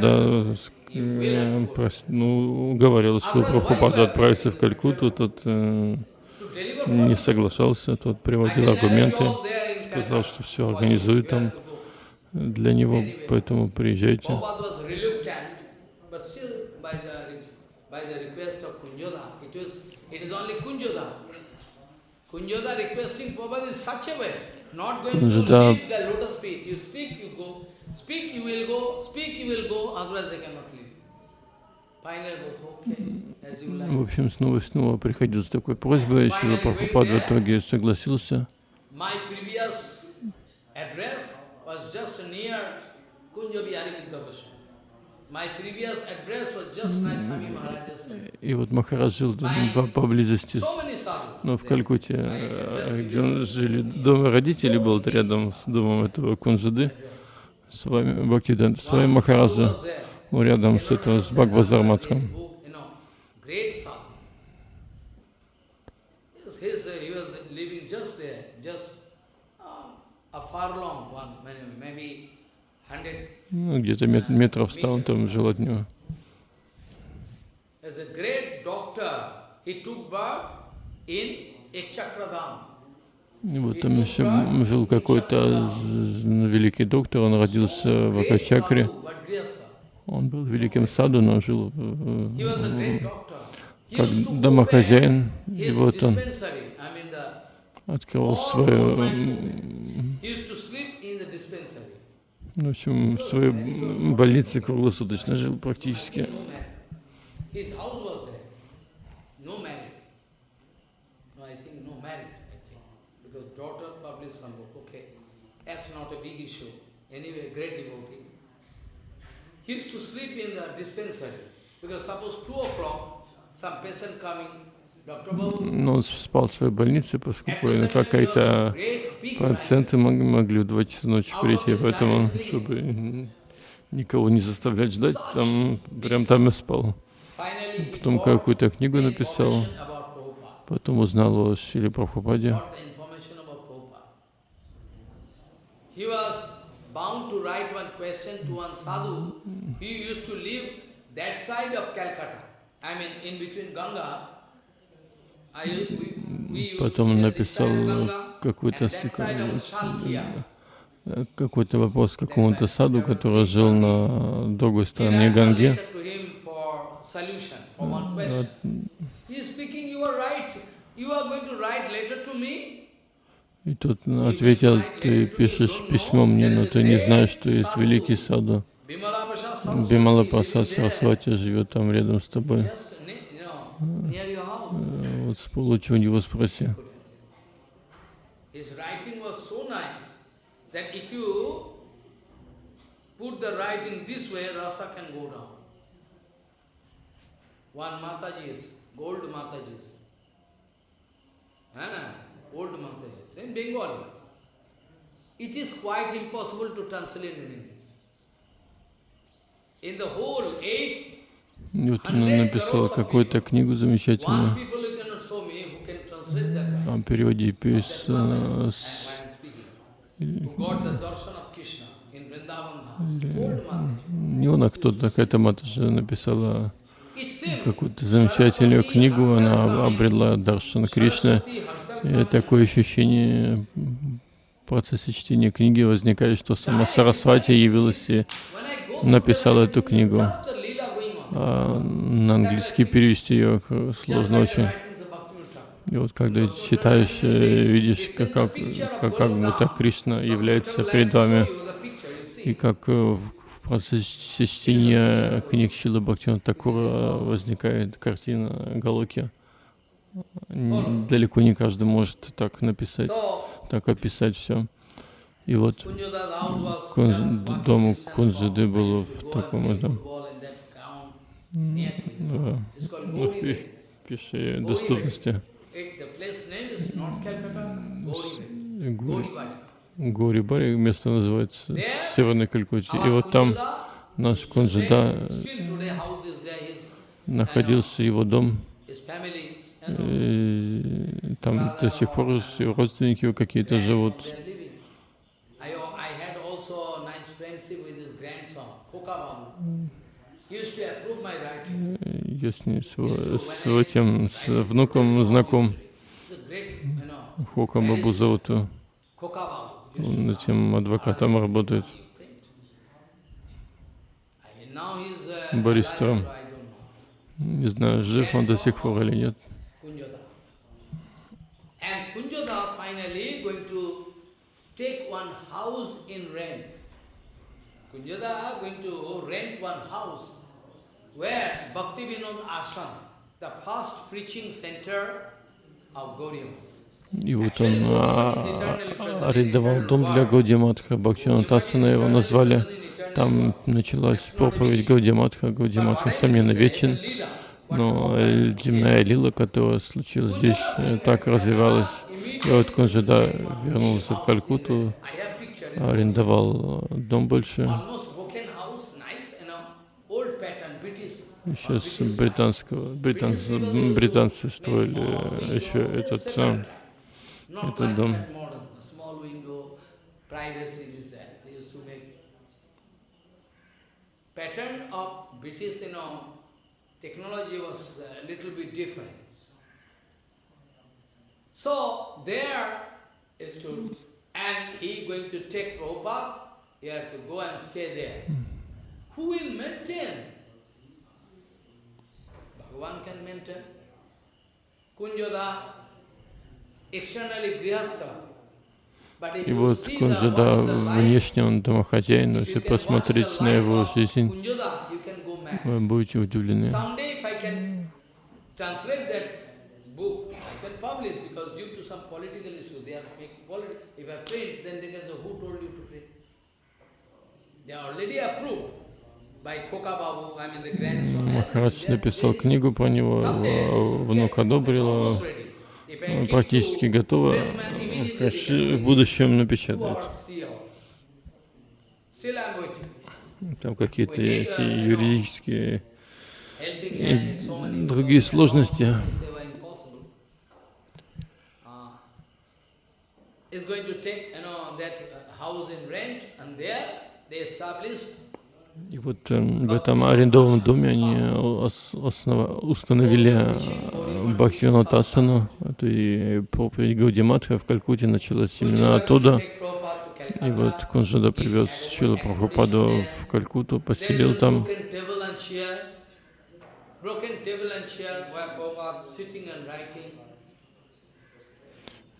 the ну, уговаривал Шилу Прабхупаду отправиться в Калькутту, тот э, не соглашался, тот приводил аргументы, сказал, что все организует там для него, поэтому приезжайте. Prabhupada В общем, снова и снова приходил с такой просьбой, Шила Прабхупад в итоге согласился. И вот Махарадж жил поблизости, sadhus. ну, в Калькутте, э, где он жили. Дом родителей был рядом с домом этого Кунжиды. С вами Бхактидан, с вами Махараджа, рядом с этого, с Бхагбазар Матхом. Uh, uh. Ну, где-то мет- метров ста он там жил от него. As a great doctor, he took birth in Ekchakradam. И вот там еще жил какой-то великий доктор, он родился в Акачакре. Он был великим саду, но жил э, как домохозяин. И вот он all свою, в общем, в своей больнице круглосуточно жил практически. Daughter published some book, okay. That's not a big issue. Anyway, great devotee. He used to sleep in the dispensary. Because suppose two o'clock, some patient coming, Но он спал в своей больнице, поскольку man. пациенты мог- могли в два часа ночи прийти, поэтому, чтобы никого не заставлять ждать, там прям там и спал. Потом какую-то книгу написал, потом узнал о Шиле Прабхупаде. He was bound to write one question to one sadhu. He used to live that side of Calcutta. I mean, in between Ganga. I, we, we Потом написал Ganga какой-то э, вопрос какому-то саду, который жил на другой стороне Ганги. He is speaking, you are right. You are going to write letter to me? И тот ответил, ты пишешь письмо мне, но ты не знаешь, что есть великий саду. Бимала Прасад. Сарасвати живет там рядом с тобой. Э, Вот с лучше у него спроси. Ah, old Mataji's, in Bengali. It is quite impossible to translate in English. In the whole eight, И вот она написала какую-то книгу замечательную о переводе пес э, с не он, а кто-то, какая-то матаджа написала какую-то замечательную книгу, она обрела Даршан Кришна. И такое ощущение в процессе чтения книги возникает, что сама Сарасвати явилась и написала эту книгу. А на английский перевести ее сложно очень. И вот когда читаешь, э, видишь, как, как, как, как будто Кришна является перед вами, и как э, в процессе чтения книг Шила Бхактина Такура возникает картина Галоки. Далеко не каждый может так написать, так описать все. И вот Кунж- дом from был в таком этом. football in that ground near to his да, house. It's called ну, в Gauri пи- Bay. пешей доступности. It, the place name is not Calcutta, Gauri Bay. Гори, Gauri Bay. Гори Бари место называется Северной Калькутте. И вот там наш his, находился его дом. И там до сих пор родственники какие-то живут. Я с ним, с, с этим, с внуком знаком. Хока Бабу зовут. Он этим адвокатом работает. Uh, Баристером. Не знаю, жив он до сих пор или нет. Kunjoda. Kunjoda finally going to take one house in rent. Kunjada going to rent one house where Bhakti Vinod Ashram, the first preaching center of Gauriya. И вот он а, арендовал дом для Гаудиматха, Бхактивинатасана его назвали. Там началась проповедь Гаудиматха. Гаудиматха, несомненно, вечен, но земная лила, которая случилась здесь, э, так развивалась. И вот Кунжада вернулся в Калькуту, арендовал дом больше. Сейчас британского, британцы, британцы строили еще этот, этот дом. Pattern of British, you know, technology was a little bit different. So there is to, and he going to take Prabhupada, he had to go and stay there. Who will maintain? Bhagavan can maintain. Kunjada, externally grihastha, И вот Кунжада внешне он домохозяин, но если посмотреть на его жизнь, вы будете удивлены. Махарадж написал книгу про него, внук одобрил, практически готова, в будущем напечатать. Там какие-то эти юридические и другие сложности. И вот э, в этом арендованном доме они основа, установили э, Бхактивинатасану, это и проповедь Гаудиматха в Калькуте началась именно оттуда. И вот Кунжада привез Чила Прабхупаду в Калькуту, поселил там.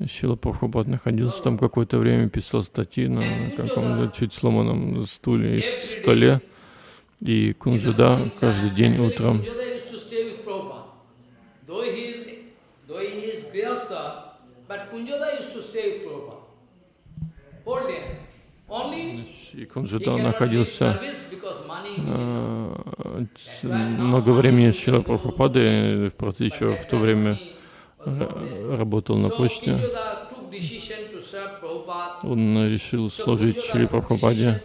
Шила Прабхупад находился там какое-то время, писал статьи на каком-то чуть сломанном стуле и столе. И Кунжада каждый день утром и Кунжада находился э, много времени с Шила Прабхупадой, в процессе еще в то время работал на почте. Он решил служить Шри Прабхупаде.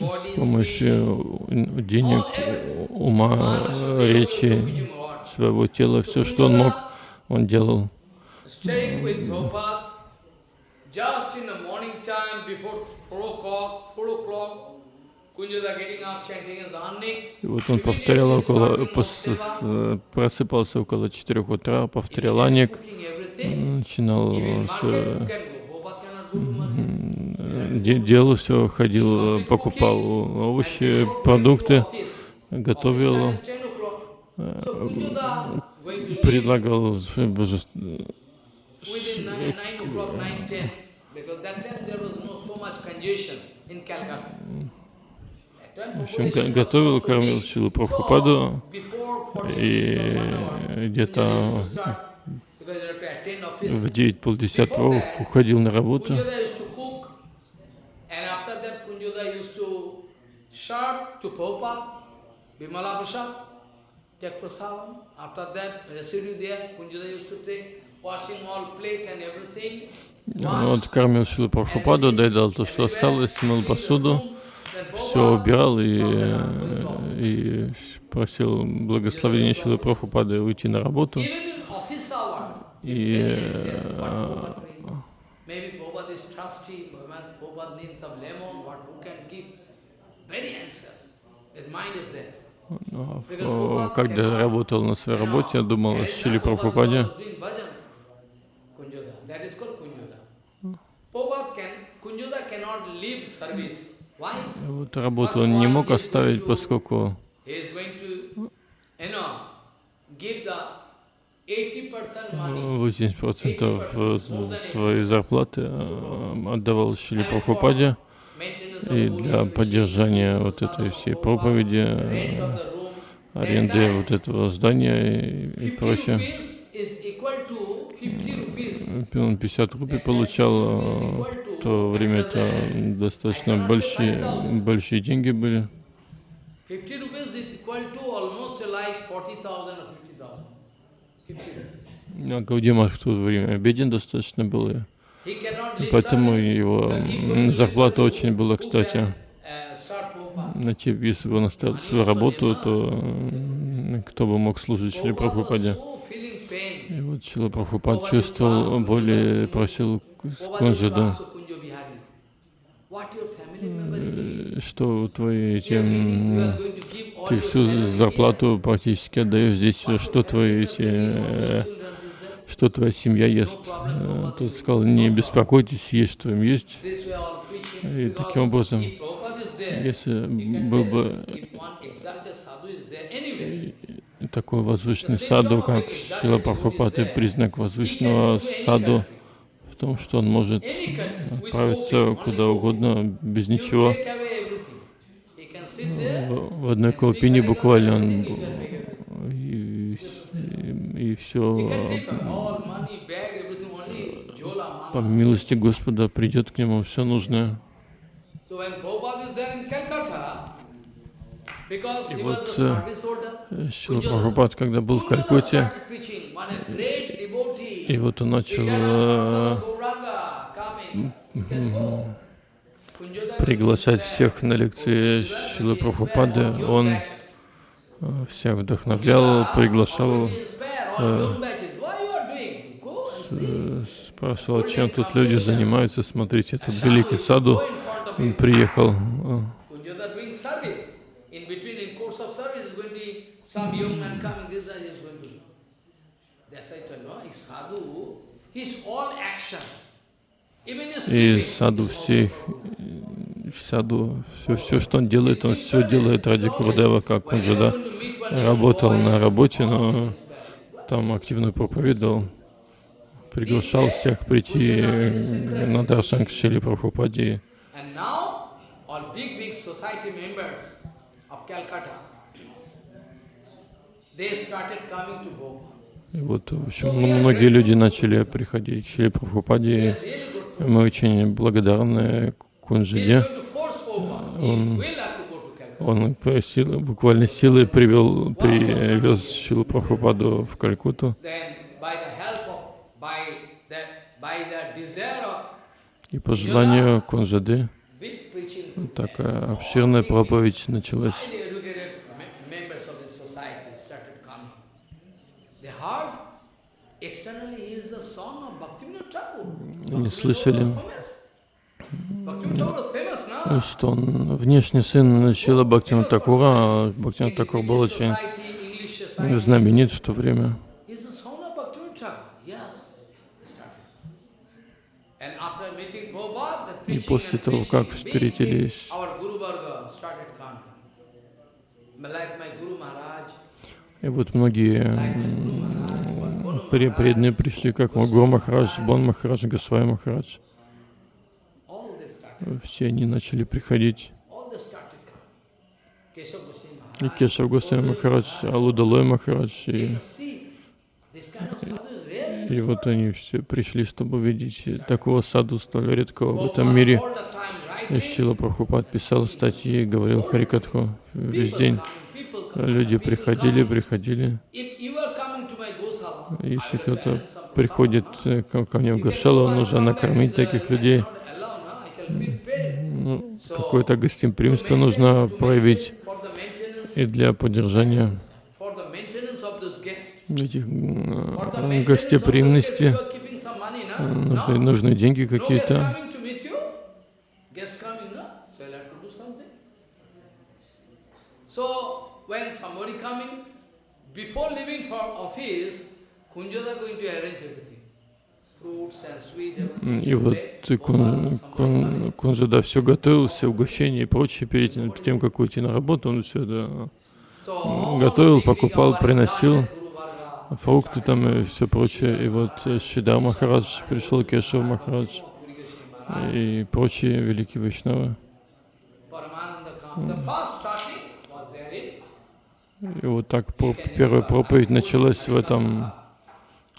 с помощью денег, ума, речи, своего тела, все, что он мог, он делал. Just in the morning time, before 4 o'clock, 4 o'clock, и вот он повторял около, просыпался около 4 утра, повторял аник, начинал все, делал все, ходил, покупал овощи, продукты, готовил, предлагал божество. Because that time there was no so much congestion in Calcutta. В общем, готовил, кормил Шилу Прабхупаду, и где-то в девять полдесятого уходил на работу. Вот кормил Шилу Прабхупаду, доедал то, что осталось, мыл посуду все убирал и, и просил благословения Шилы Прабхупады уйти на работу. И когда работал на своей работе, я думал о Шиле Прабхупаде. Kunjoda cannot leave service. Вот работу он не мог оставить, поскольку 80% своей зарплаты отдавал Шили Прабхупаде. И для поддержания вот этой всей проповеди, аренды вот этого здания и, и прочее. 50 рупий получал, в то время это достаточно большие, большие деньги были. 50 rupees is equal to almost like 40,000 or 50,000. 50 rupees. А в то время беден достаточно был. Поэтому его зарплата очень была, кстати. Значит, если бы он оставил свою работу, то кто бы мог служить Шри Прабхупаде. И вот Шила Прабхупад чувствовал боль и просил Кунжаду что твои эти, ты всю зарплату практически отдаешь здесь, что твои эти, э, что твоя семья ест. Э, тот сказал, не беспокойтесь, есть что им есть. И таким образом, если был бы такой возвышенный саду, как Шила Прабхупад, и признак возвышенного саду, том, что он может отправиться куда угодно без ничего. В одной колпине буквально он и, и, и все по милости Господа придет к нему все нужное. И вот э, Шила Прабхупад, когда был в Калькутте, и вот он начал э, приглашать всех на лекции Шилы Прабхупады. Он э, всех вдохновлял, приглашал, спрашивал, чем тут люди занимаются. Смотрите, этот великий саду. приехал. Some young man coming, this is going to. That's I told you, sadhu, his all action. И саду всех, саду, все, все, что он делает, он все делает ради Курдева, как он же, да, работал на работе, но там активно проповедовал, приглашал всех прийти на Даршан к Шили Прабхупаде. И вот, в общем, многие люди начали приходить к Шри Прабхупаде. Мы очень благодарны Кунжиде. Он, он силы, буквально силой привел, привез Шилу Прабхупаду в Калькуту. И по желанию Кунжады такая обширная проповедь началась. Не слышали, что он внешний сын Шила Бхактина Такура, а Бхактина Такур был очень знаменит в то время. И после того, как встретились и вот многие преданные пришли, как Магур Махарадж, Бон Махарадж, Госвай Махарадж. Все они начали приходить. И Кешав Госвай Махарадж, Алудалой Махарадж. И, и вот они все пришли, чтобы увидеть такого саду столь редкого в этом мире. Шила Прабхупад писал статьи, говорил Харикатху весь день. Люди приходили, приходили. Если кто-то приходит э, ко мне в Гошалу, нужно накормить таких людей. Ну, Какое-то гостеприимство нужно проявить и для поддержания этих гостеприимности нужны, нужны деньги какие-то. Before leaving for office, и вот кун, кун, Кунжада все готовил, все угощения и прочее, перед тем, как уйти на работу, он все это готовил, покупал, приносил. фрукты там и все прочее. И вот Шидар Махарадж пришел, Кешав Махарадж и прочие великие Вайшнавы. И вот так первая проповедь началась в этом,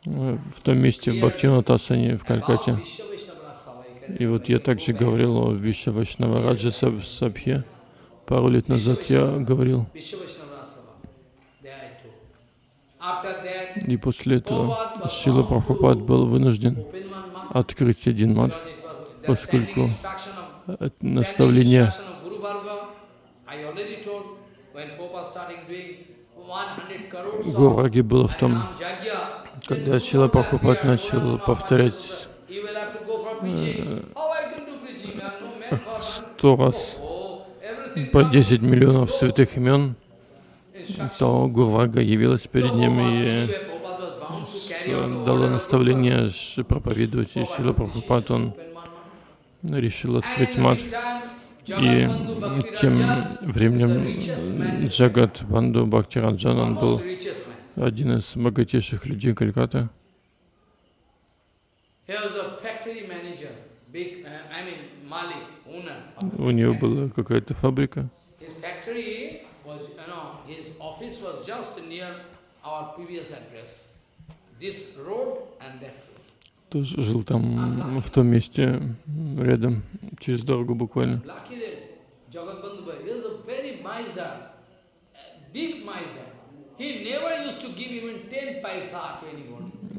в том месте, в Бхактинатасане в Калькате. И вот я также говорил о Вишва Вайшнава Раджа Сабхе. Пару лет назад я говорил. И после этого Шила Прабхупад был вынужден открыть один мат, поскольку наставление Гураги было в том, когда Шила Прабхупад начал повторять сто раз по 10 миллионов святых имен, то Гурвага явилась перед ним и дала наставление проповедовать. И Шила Прабхупад, он решил открыть мат. И тем временем Джагат Банду Бхактираджан, он был один из богатейших людей Калькаты. У него была какая-то фабрика. Тоже жил там, в том месте, рядом, через дорогу буквально.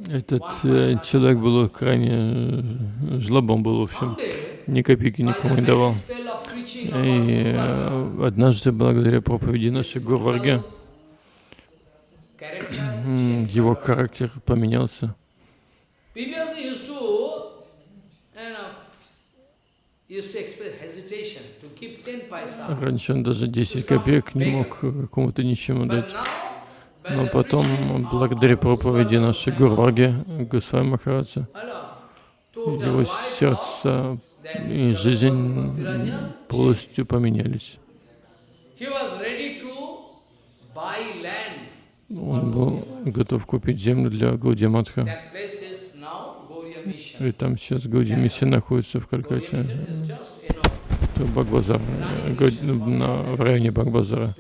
Этот э, человек был крайне э, жлобом был, в общем, ни копейки никому не давал. И э, однажды, благодаря проповеди нашей Гурварге, его характер поменялся. Раньше он даже 10 копеек не мог какому-то ничему дать. Но потом, благодаря проповеди нашей Гурваги, Гусвай Махараджа, его сердце и жизнь полностью поменялись. Он был готов купить землю для Гауди Матха. И там сейчас Гауди Миссия находится в Калькате. Это Багбазар, в районе Багбазара.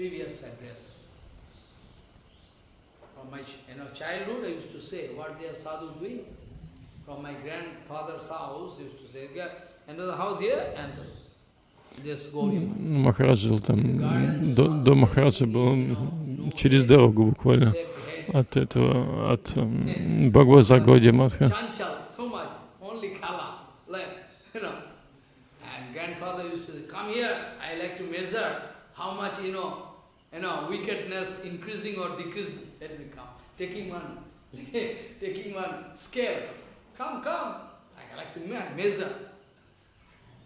Enter the house here and just go. Махарадж жил там, до, до Махараджа был через дорогу буквально от этого, от Бхагаваза Годи Матха. Grandfather used to say, come here, I like to measure how much, you know, you know, wickedness increasing or decreasing. Let me come. Taking one, taking one scale. Come, come. I like to measure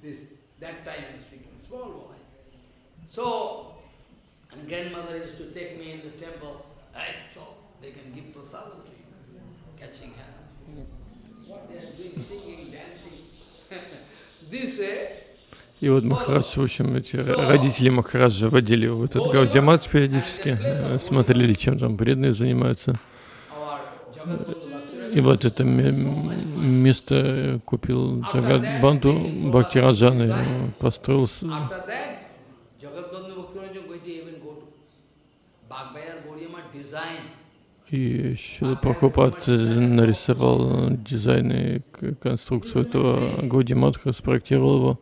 this, that time I'm speaking, small boy. So, and grandmother used to take me in the temple, right, so they can give prasadam to you, catching her. И вот Махарадж, в общем, эти родители Махараджа водили в этот Гаудиамат периодически, смотрели, чем там преданные занимаются. И вот это место купил Джагат Банду Бхактираджан и построил. И Шила Прабхупад нарисовал дизайн и конструкцию этого Гаудиматха, спроектировал его.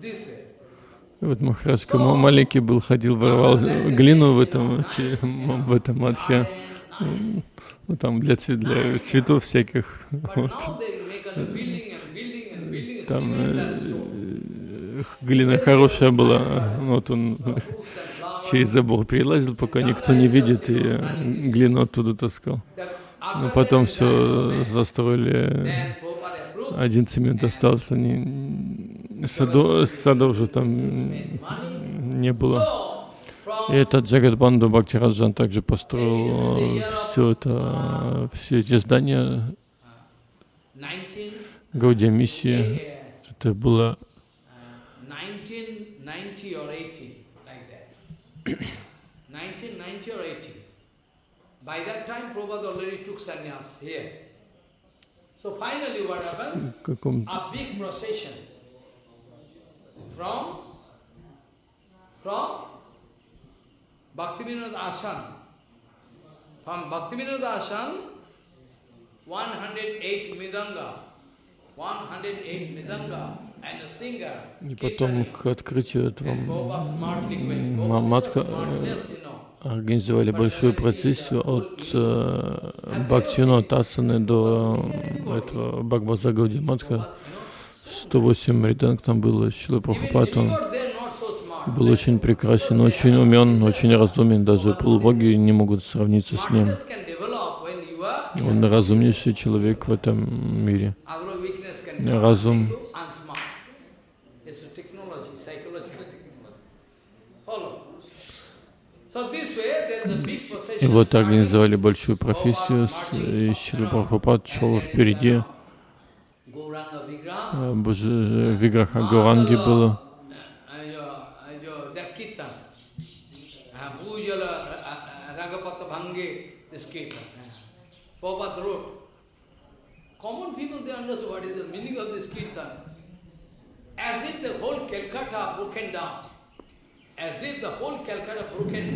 This way. Вот Махарадж, маленький был, ходил, воровал глину в этом, в этом матхе, ну, там для, для цветов всяких. Вот. Там глина хорошая была, вот он через забор перелазил, пока никто не видит, и глину оттуда таскал. Но потом все застроили, один цемент остался, не, садов, садов же там не было. И этот Джагадбанду Бхактираджан также построил все это, все эти здания Гаудия миссии. Это было 1990 or 80, like that. 1990 or 80. By that time, Prabhupada already took sannyas here. So finally what happens? каком A big procession from, from Bhaktivinoda Ashan. From Bhaktivinoda Ashan, 108 Midanga, 108 Midanga. И потом к открытию этого Матха, организовали большую процессию от э, Бхактивино Тасаны до э, этого Бхагваза Гауди Матха. 108 риданг там было, Шила Прабхупад, он был очень прекрасен, очень умен, очень разумен, даже полубоги не могут сравниться с ним. Он разумнейший человек в этом мире. Разум. И вот starting. организовали большую профессию, и Шила Прабхупад шел впереди, Боже, Виграха Гауранги было, uh, uh. Uh, uh, uh.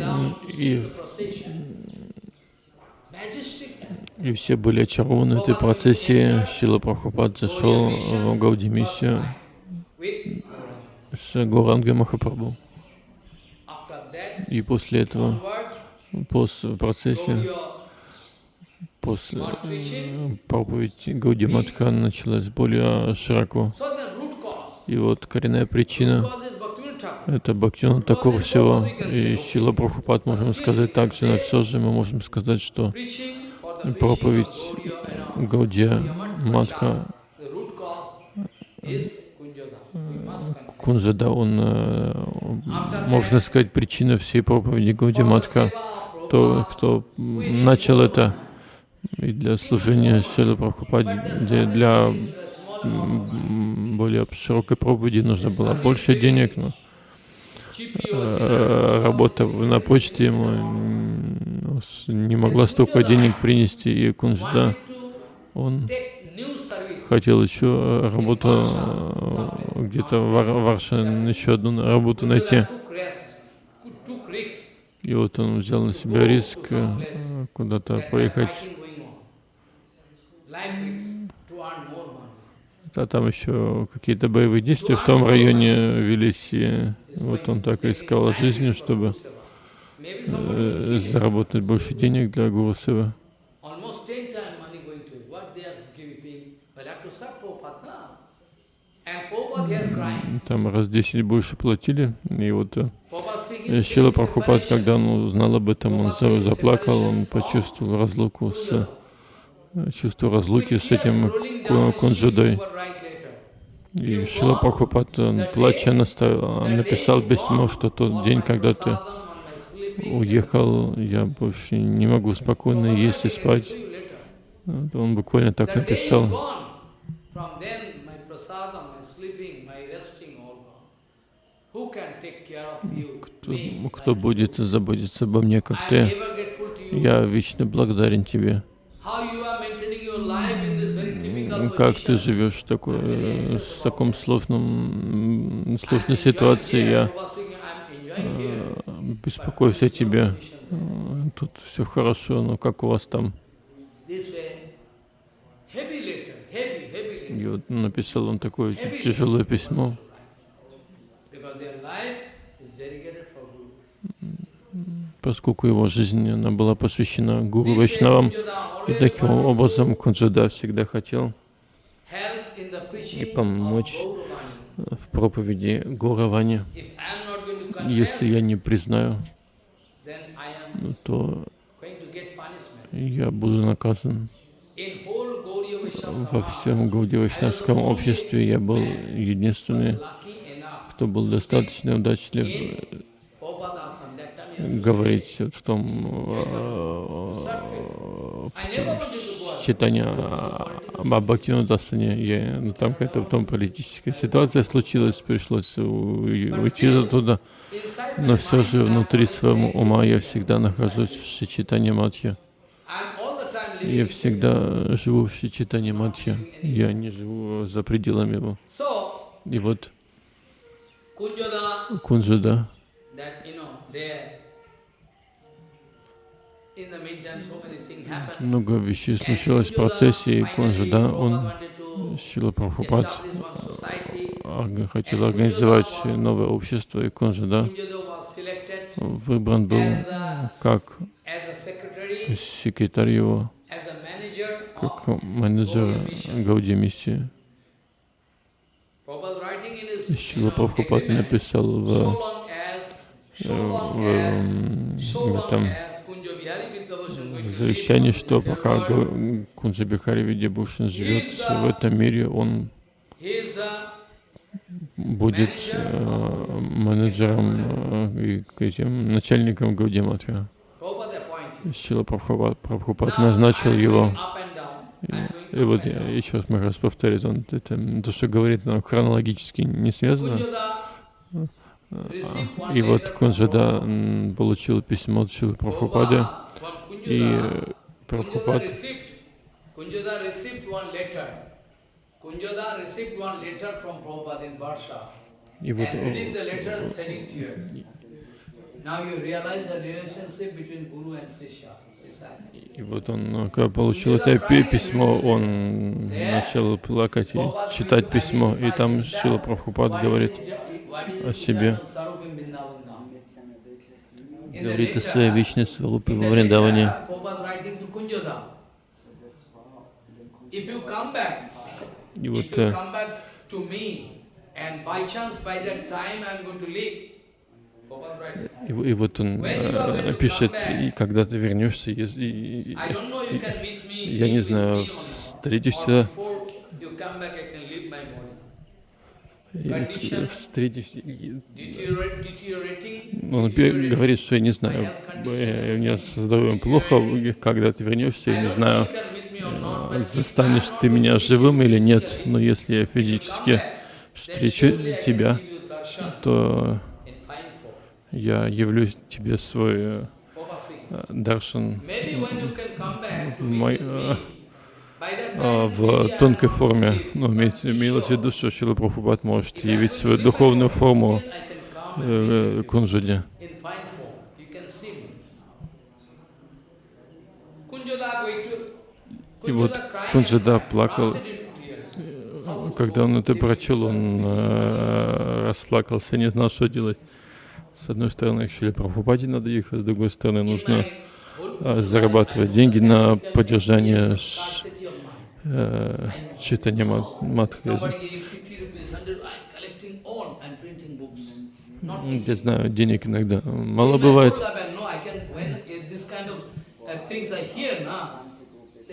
Uh, И-. и все были очарованы этой процессией. Шила Прабхупад зашел в Гауди миссию With с Гауранgai Махапрабху. И после этого, после процессии, Gaudiya после э, проповеди Гауди Матха началась более широко. И вот коренная причина Это Бхактивinoda такого всего. И Шила Прабхупад можем сказать так же, но все же мы можем сказать, что проповедь. Гаудия must confess. Кунжада, он, э, можно сказать, причина всей проповеди Гауди Матха. То, кто начал это и для служения Шила Прабхупаде, для, более широкой проповеди нужно было больше денег, но э, работа на почте ему не могла столько денег принести, и Кунжда, он хотел еще э, работу э, где-то в Вар- еще одну работу найти. И вот он взял на себя риск э, куда-то поехать, а там еще какие-то боевые действия в том районе велись, и вот он так искал жизни, чтобы э, заработать больше денег для Гуру Сева. almost ten times money going to it. What they are giving? But have to serve Prabhupada now. And Prabhupada here crying. Там раз 10 больше платили, и вот э, э, Шила Прабхупад, когда он узнал об этом, он за- заплакал, он почувствовал разлуку с, э, чувство разлуки с этим Кунджадой. И Шила Прабхупад, он, плача, написал письмо, что тот день, когда ты уехал, я больше не могу спокойно есть и спать. Он буквально так написал. you? Кто, Me. кто будет заботиться обо мне, как ты? Я вечно благодарен тебе. How you are maintaining your life in this very typical М, Как ты живешь такой, э, с таком сложном, сложной here. Я э, беспокоюсь о тебе. Э, Тут все хорошо, но как у вас там? И вот написал он такое тяжелое письмо, поскольку его жизнь она была посвящена Гуру Вайшнавам. И таким образом Кунджада всегда хотел и помочь в проповеди Гуравани. Если я не признаю, ну, то я буду наказан. Во всем Гаудивайшнавском обществе я был единственный, кто был достаточно удачлив говорить в том в читании об Бхактинудасане, я, ну, там какая-то потом политическая ситуация случилась, пришлось уйти оттуда, но все же внутри своего ума я всегда нахожусь в Шичитане Матхе. Я всегда живу в Шичитане Матхе, я не живу за пределами его. И вот Кунджада, много вещей случилось в процессе, и Кунджада, он, Шила Прабхупад, хотел организовать новое общество, и Кунджада выбран был как секретарь его, как менеджер Гауди миссии. Шила Прабхупад написал в, в, в этом в завещании, что пока Кунджа Бихари Видябушин живет в этом мире, он будет э, менеджером э, и этим, начальником Гаудиматха. Шила Прабхупад, назначил его. И, и вот я еще раз мы раз повторить, он это, то, что говорит, оно хронологически не связано. И вот Кунжада получил письмо от Шилы Прабхупады, и Прабхупад и вот и вот он, ну, когда получил это письмо, он начал плакать и читать письмо, и там Шила Прабхупад говорит о себе, говорит о своей вечной сварупе во Вриндаване. И вот э, и, и вот он э, пишет, и когда ты вернешься, и, и, и, я не знаю, встретишься, и встретишься, он говорит, что я не знаю, у меня со здоровьем плохо, когда ты вернешься, я не знаю, э, застанешь ты меня живым или нет, но если я физически встречу тебя, то я явлюсь тебе свой э, даршан. Мой, э, в тонкой форме. Но ну, имеется, имелось в виду, что Шила Прабхупад может явить свою духовную форму э, Кунжаде. И вот Кунджада плакал, когда он это прочел, он э, расплакался, не знал, что делать. С одной стороны, к Шиле Прабхупаде надо ехать, с другой стороны, нужно а, зарабатывать деньги на поддержание э, читания Мадхази. Я знаю, денег иногда мало бывает.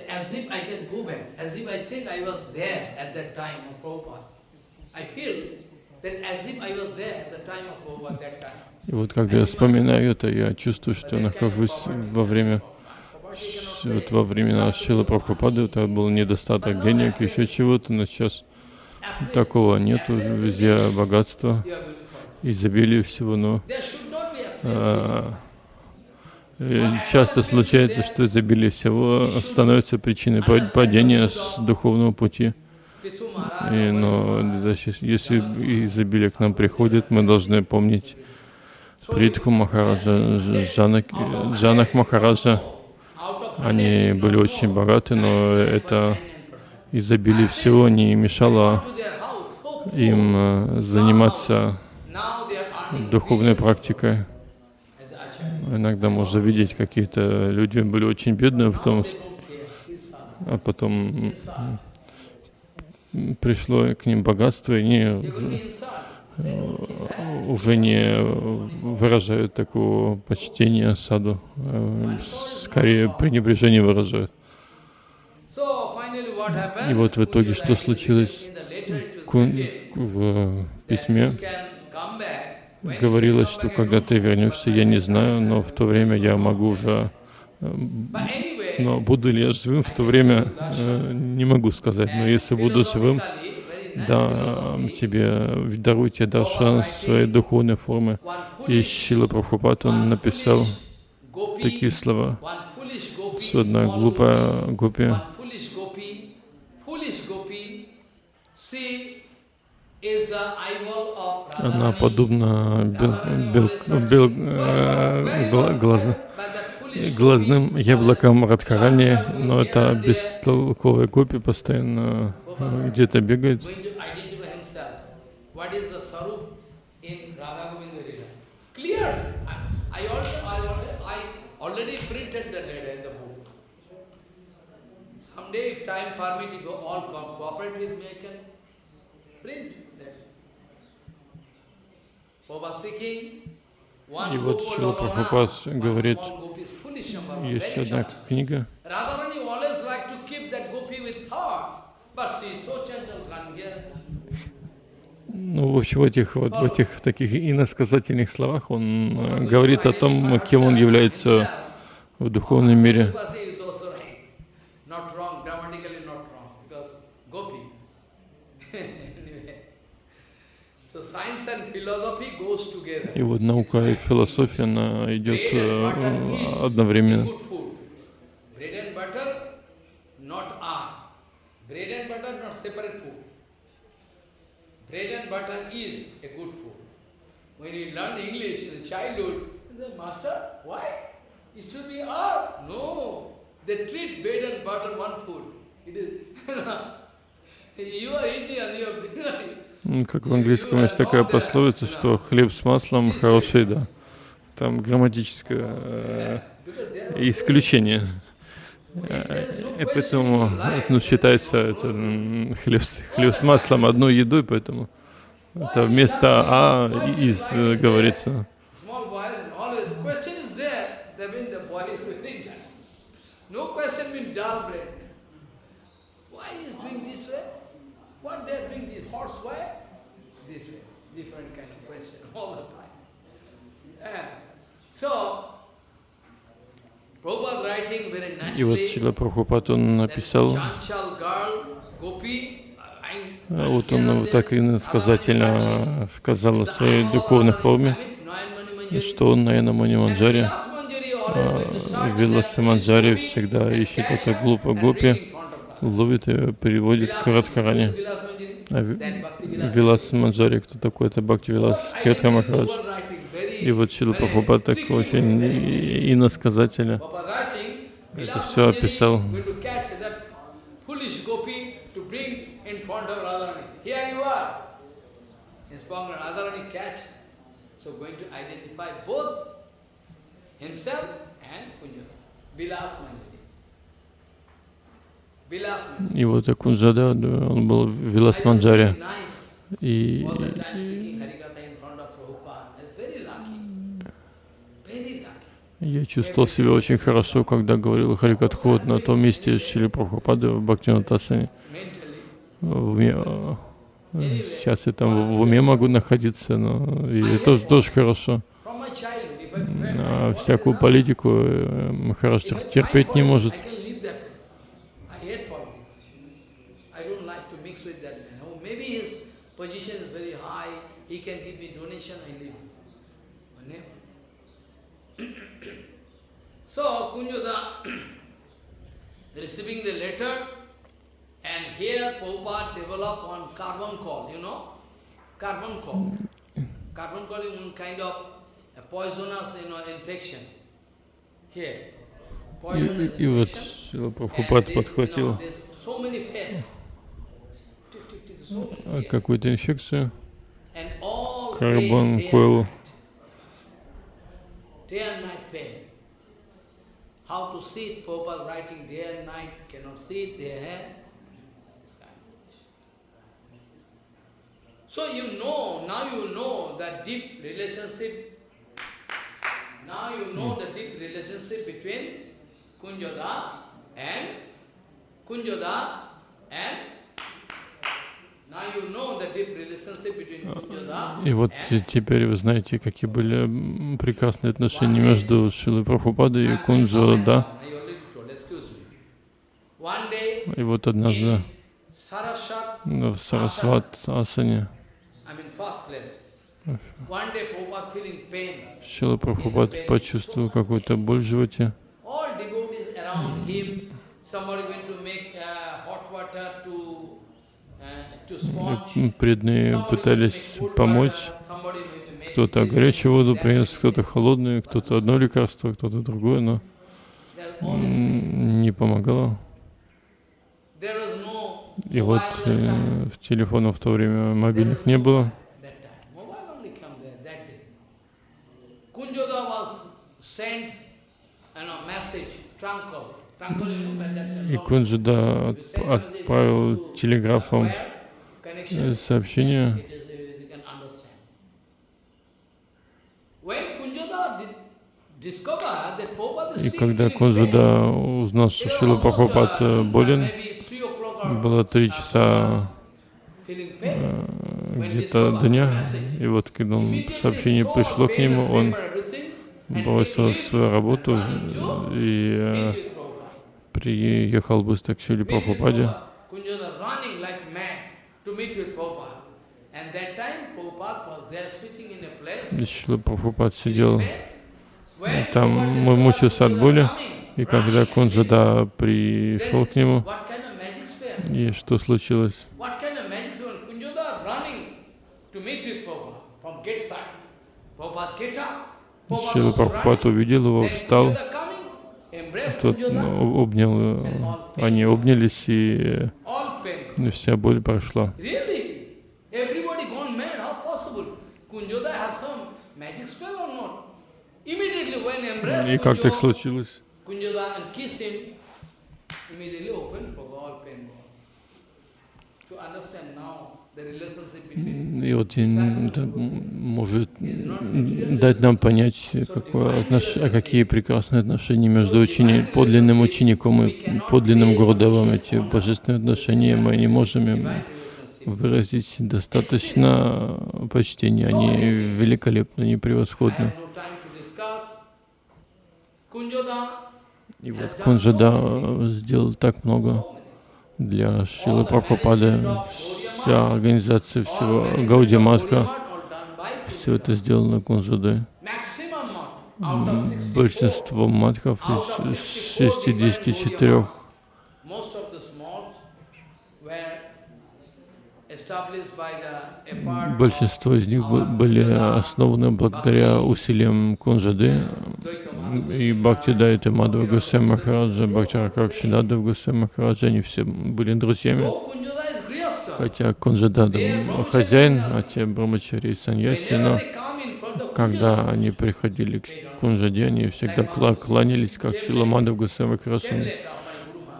As if I can go back, as if I think I was there at that time of Prabhupada. I feel that as if I was there at the time of Prabhupada that time. И вот когда я вспоминаю это, я чувствую, что нахожусь во время, вот во времена Шилы Прабхупады, это был недостаток денег, еще чего-то, но сейчас такого нету, везде богатство, изобилие всего, но а, часто случается, что изобилие всего становится причиной падения с духовного пути. И, но если изобилие к нам приходит, мы должны помнить Притху Махараджа, Джанак, Джанак Махараджа, они были очень богаты, но это изобилие всего не мешало им э, заниматься духовной практикой. Иногда можно видеть, какие-то люди были очень бедные, потом, а потом пришло к ним богатство, и они Э, уже не выражают такого почтения саду, э, скорее пренебрежение выражают. И вот в итоге что случилось в письме? говорилось, что когда ты вернешься, я не знаю, но в то время я могу уже... э, Но буду ли я живым в то время, э, не могу сказать. Но если буду живым, да, тебе дарую тебе даршан своей духовной форме. One И Шила Прабхупад, он написал такие слова. Что одна глупая гопи, она подобна бел, бел, бел- э, where, гла- where, глаза- where, but that foolish глазным always Радхарани, но это бестолковая гопи постоянно э, где-то бегает. What is the sarup in Radha Govinda Lila? Clear. I, I, already, I, already, I already printed the letter in the book. Someday, if time permit, if you all co- cooperate with me, I can print that. Baba speaking. One И вот Gopal Шрила Lalana, Прабхупад one говорит, small gopi is foolish number one, есть very одна chanchal. книга, Radharani always like to keep that gopi with her, but she is so gentle, can't get ну, в общем, в этих вот в этих таких иносказательных словах он э, говорит о том, кем он является в духовном мире. И вот наука и философия, она идет э, одновременно. good food. Bread and butter, not are. Bread and butter, not separate food. Bread and butter is a good food. When you learn English in childhood, say, Master, why? It should be are. No. They treat bread and butter one food. It is, you are Indian, you are Как в английском есть такая пословица, что хлеб с маслом хороший, да. Там грамматическое э, исключение. И поэтому ну, считается это, хлеб, с- хлеб с маслом одной едой, поэтому это вместо А из э, говорится. Different kind of question all the time. So, И вот Чила Прабхупад, он написал, а вот он вот так иносказательно сказал о своей духовной форме, что он, наверное, Мани Манджари, а, Виласа Манджари всегда ищет это глупо гопи, ловит ее, переводит к Радхарани. А Ви- Вилас Манджари, кто такой? Это Бхакти Вилас Махарадж. И вот Шила Прабхупад так очень иносказательно это всё описал. И вот Акунджада, да, он был в Вилас Манджаре. Very nice. И, All the time speaking Harikatha in front of Prabhupada. That's very lucky. Very lucky. Я чувствовал себя очень хорошо, когда говорил Харикатху на том месте Шили Прабхупады в Бхактинатасане. Э, сейчас я там в уме могу находиться, но и тоже, тоже хорошо. А всякую политику э, I тер- терпеть не может. position is. So, Kunjoda receiving the letter, and here Prabhupada developed one carbon call, you know? Carbon call. Carbon call is one kind of a poisonous you know, infection. Here. И, Poisonous и вот. Шила And Прабхупад подхватил а, какую-то инфекцию, карбон койл. How to see it, Prabhupada writing day and night, cannot see it, they have. This kind of issue. So you know, now you know that deep relationship, now you know hmm. the deep relationship between Kunjada and Kunjada and И вот теперь вы знаете, какие были прекрасные отношения между Шилой Прабхупадой и Кунджо, да? И вот однажды в Сарасват Асане. Шила Прабхупад почувствовал какую-то боль в животе. Преданные пытались помочь. Кто-то горячую воду принес, кто-то холодную, кто-то одно лекарство, кто-то другое, но не помогало. И вот э, в телефонах в то время мобильных не было. И Кунджада отправил телеграфом сообщение. И когда Кунджада узнал, что Шила Прабхупад э, болен, было три часа э, где-то дня, и вот когда он, сообщение пришло к нему, он бросил свою работу и э, приехал быстро к Шили Прабхупаде. Шила Прабхупад сидел. там, мучился от боли, и когда Кунджада пришел к нему, и что случилось? Шила Прабхупад увидел его, встал, тот ну, обнял, они обнялись, и вся боль прошла. И как так случилось? И вот это может дать нам понять, какое отнош... какие прекрасные отношения между учени... подлинным учеником и подлинным Гурдевом. Эти божественные отношения мы не можем им выразить достаточно почтения. Они великолепны, они превосходны. И вот Кунджада сделал так много для Шилы Прабхупады, вся организация всего Гауди Матха, все это сделано Кунжадой. Большинство матхов из 64 Большинство из них были основаны благодаря усилиям Кунжады и Бхакти Дайта Мадхава Гусей Махараджа, Бхакти Ракакшинадав Гусей Махараджа, они все были друзьями. Хотя Кунжада хозяин, а те Брамачари и Саньяси, но когда они приходили к Кунжаде, они всегда кланялись, как Шила Мадхав Гусей Махарадж.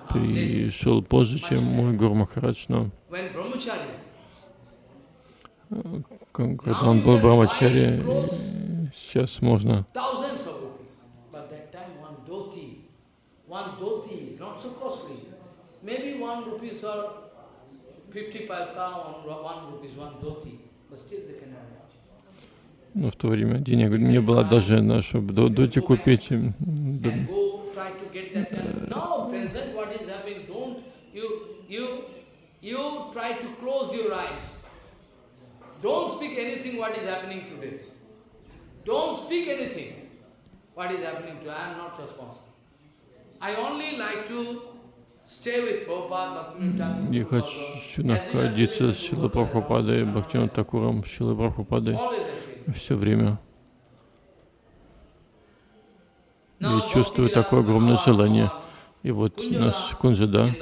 Пришел позже, чем мой Гуру Махарадж, но когда он был Брамачари, сейчас можно Maybe one rupees or 50 paisa, one, one rupees, one dhoti, but still they cannot но в то время денег не было даже на, чтобы доти купить. Don't speak anything what is happening today. Don't speak anything what is happening today. I am not responsible. I only like to stay with Prabhupada, Я хочу находиться с Шилой Прабхупадой, Бхактивинода Такуром, Шилой Прабхупадой все время. Я чувствую такое огромное желание. И вот наш Кунжада,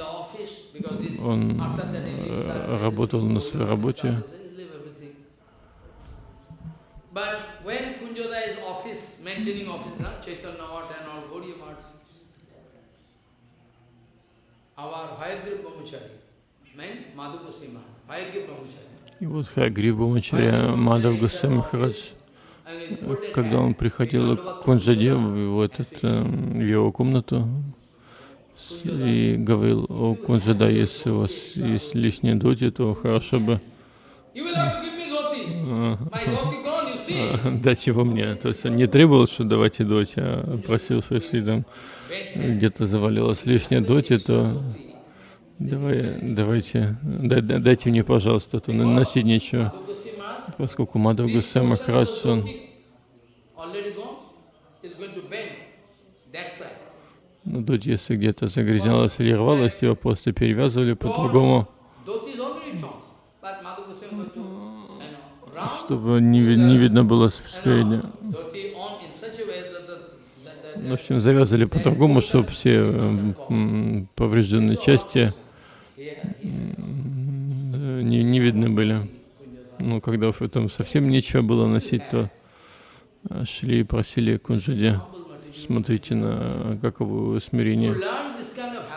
он э, работал на своей работе. И вот Хайгрив Бамачаря Мадав Гусей Махарадж, когда он приходил к Кунжаде в, этот, э, в его комнату, и говорил, о Кунжада, если у вас есть лишние доти, то хорошо бы дать его мне. То есть он не требовал, что давайте доти, а просил, что если там где-то завалилось лишнее доти, то давай, давайте, дай, дайте мне, пожалуйста, то носить нечего. Поскольку Мадхав Гусей Махарадж, он ну, дуть, если где-то загрязнялась или рвалась, его просто перевязывали по-другому, чтобы не, не видно было спереди. В общем, завязали по-другому, чтобы все поврежденные части не, не видны были. Ну, когда в этом совсем нечего было носить, то шли и просили Кунджади смотрите на каково смирение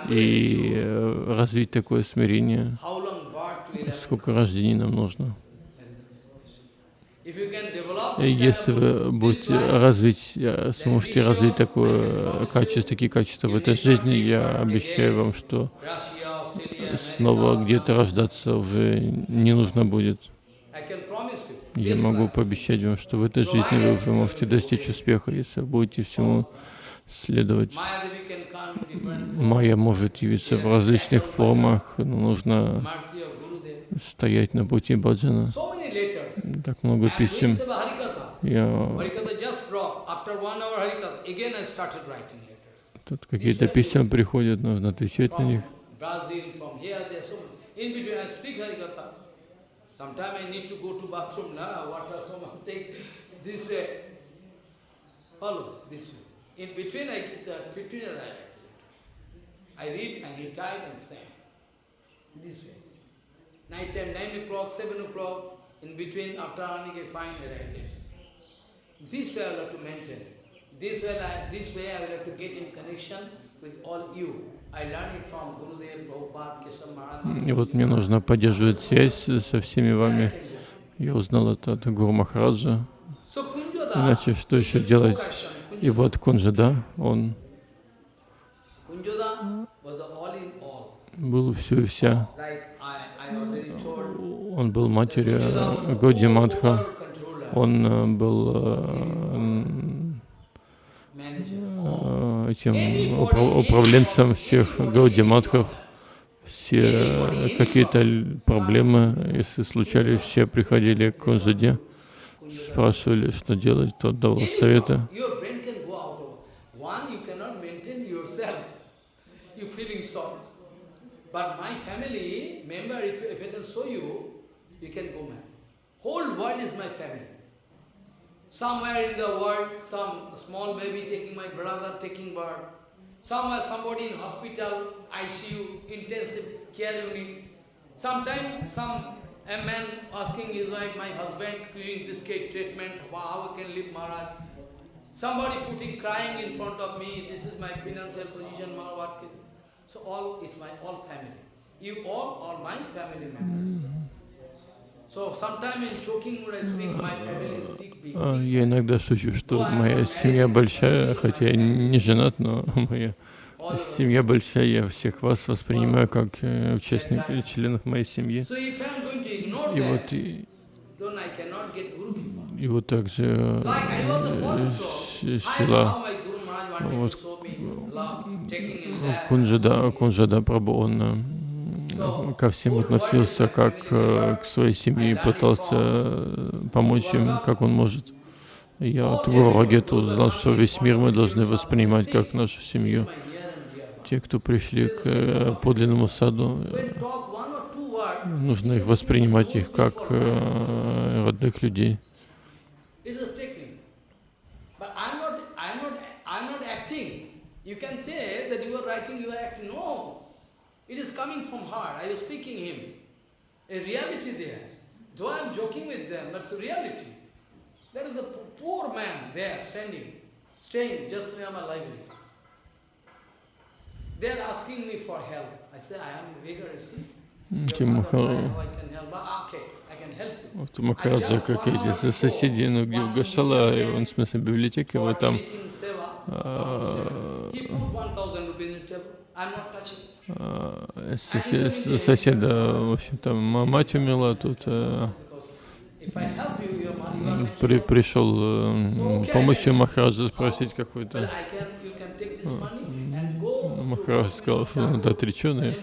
и э, развить такое смирение, сколько рождений нам нужно. Если вы будете развить, э, сможете развить такое качество, такие качества в этой жизни, я обещаю вам, что снова где-то рождаться уже не нужно будет. Я могу пообещать вам, что в этой жизни вы уже можете достичь успеха, если будете всему следовать. Майя может явиться в различных формах, но нужно стоять на пути баджана. Так много писем. Я... Тут какие-то письма приходят, нужно отвечать на них. This way. Follow this way. In between I get the between I write. I read and he type and send. This way. Night time, nine o'clock, seven o'clock, in between after earning I write it. This way I will have to maintain. This way I, this way I will have to get in connection with all you. И вот мне нужно поддерживать связь со всеми вами. Я узнал это от Гуру Махараджа. Иначе что еще делать? И вот Кунджада, он был все и вся. Он был матерью Годи Мадха. Он э, был э, Э, этим управленцем всех гаудиматхов. Все какие-то проблемы, если случались, все приходили к Кунжаде, спрашивали, что делать, тот давал советы. Whole world is my family. Somewhere in the world, some small baby taking my brother, taking birth. Somewhere somebody in hospital, ICU, intensive care unit. Sometimes some a man asking his wife, my husband doing this treatment, how I can live Maharaj. Somebody putting crying in front of me, this is my financial position, Maharaj. So all is my all family. You all are my family members. А, я иногда шучу, что моя семья большая, хотя я не женат, но моя семья большая, я всех вас воспринимаю как э, участников, членов моей семьи. И вот, и, и вот также э, Шила, вот, Кунжада, Кунжада Прабhu, он э, ко всем относился как э, к своей семье и пытался э, помочь им, как он может. Я от Гуру узнал, что весь мир мы должны воспринимать как нашу семью. Те, кто пришли к э, подлинному саду, нужно их воспринимать их как родных людей. You can say that you are writing, you are acting. No. It is coming from heart. I was speaking him. A reality there. Though I am joking with them, but it's a reality. There is a poor man there standing, staying just near my library. They are asking me for help. I say, I am beggar, you see. Вот Махараджа как эти соседи, ну где в Гашала, он в смысле библиотеки, вот там Touching. А, соседа, в общем-то, мать умерла, тут э, при, пришел э, помощи Махараджа спросить какой-то. To Махарадж сказал, что он отреченный,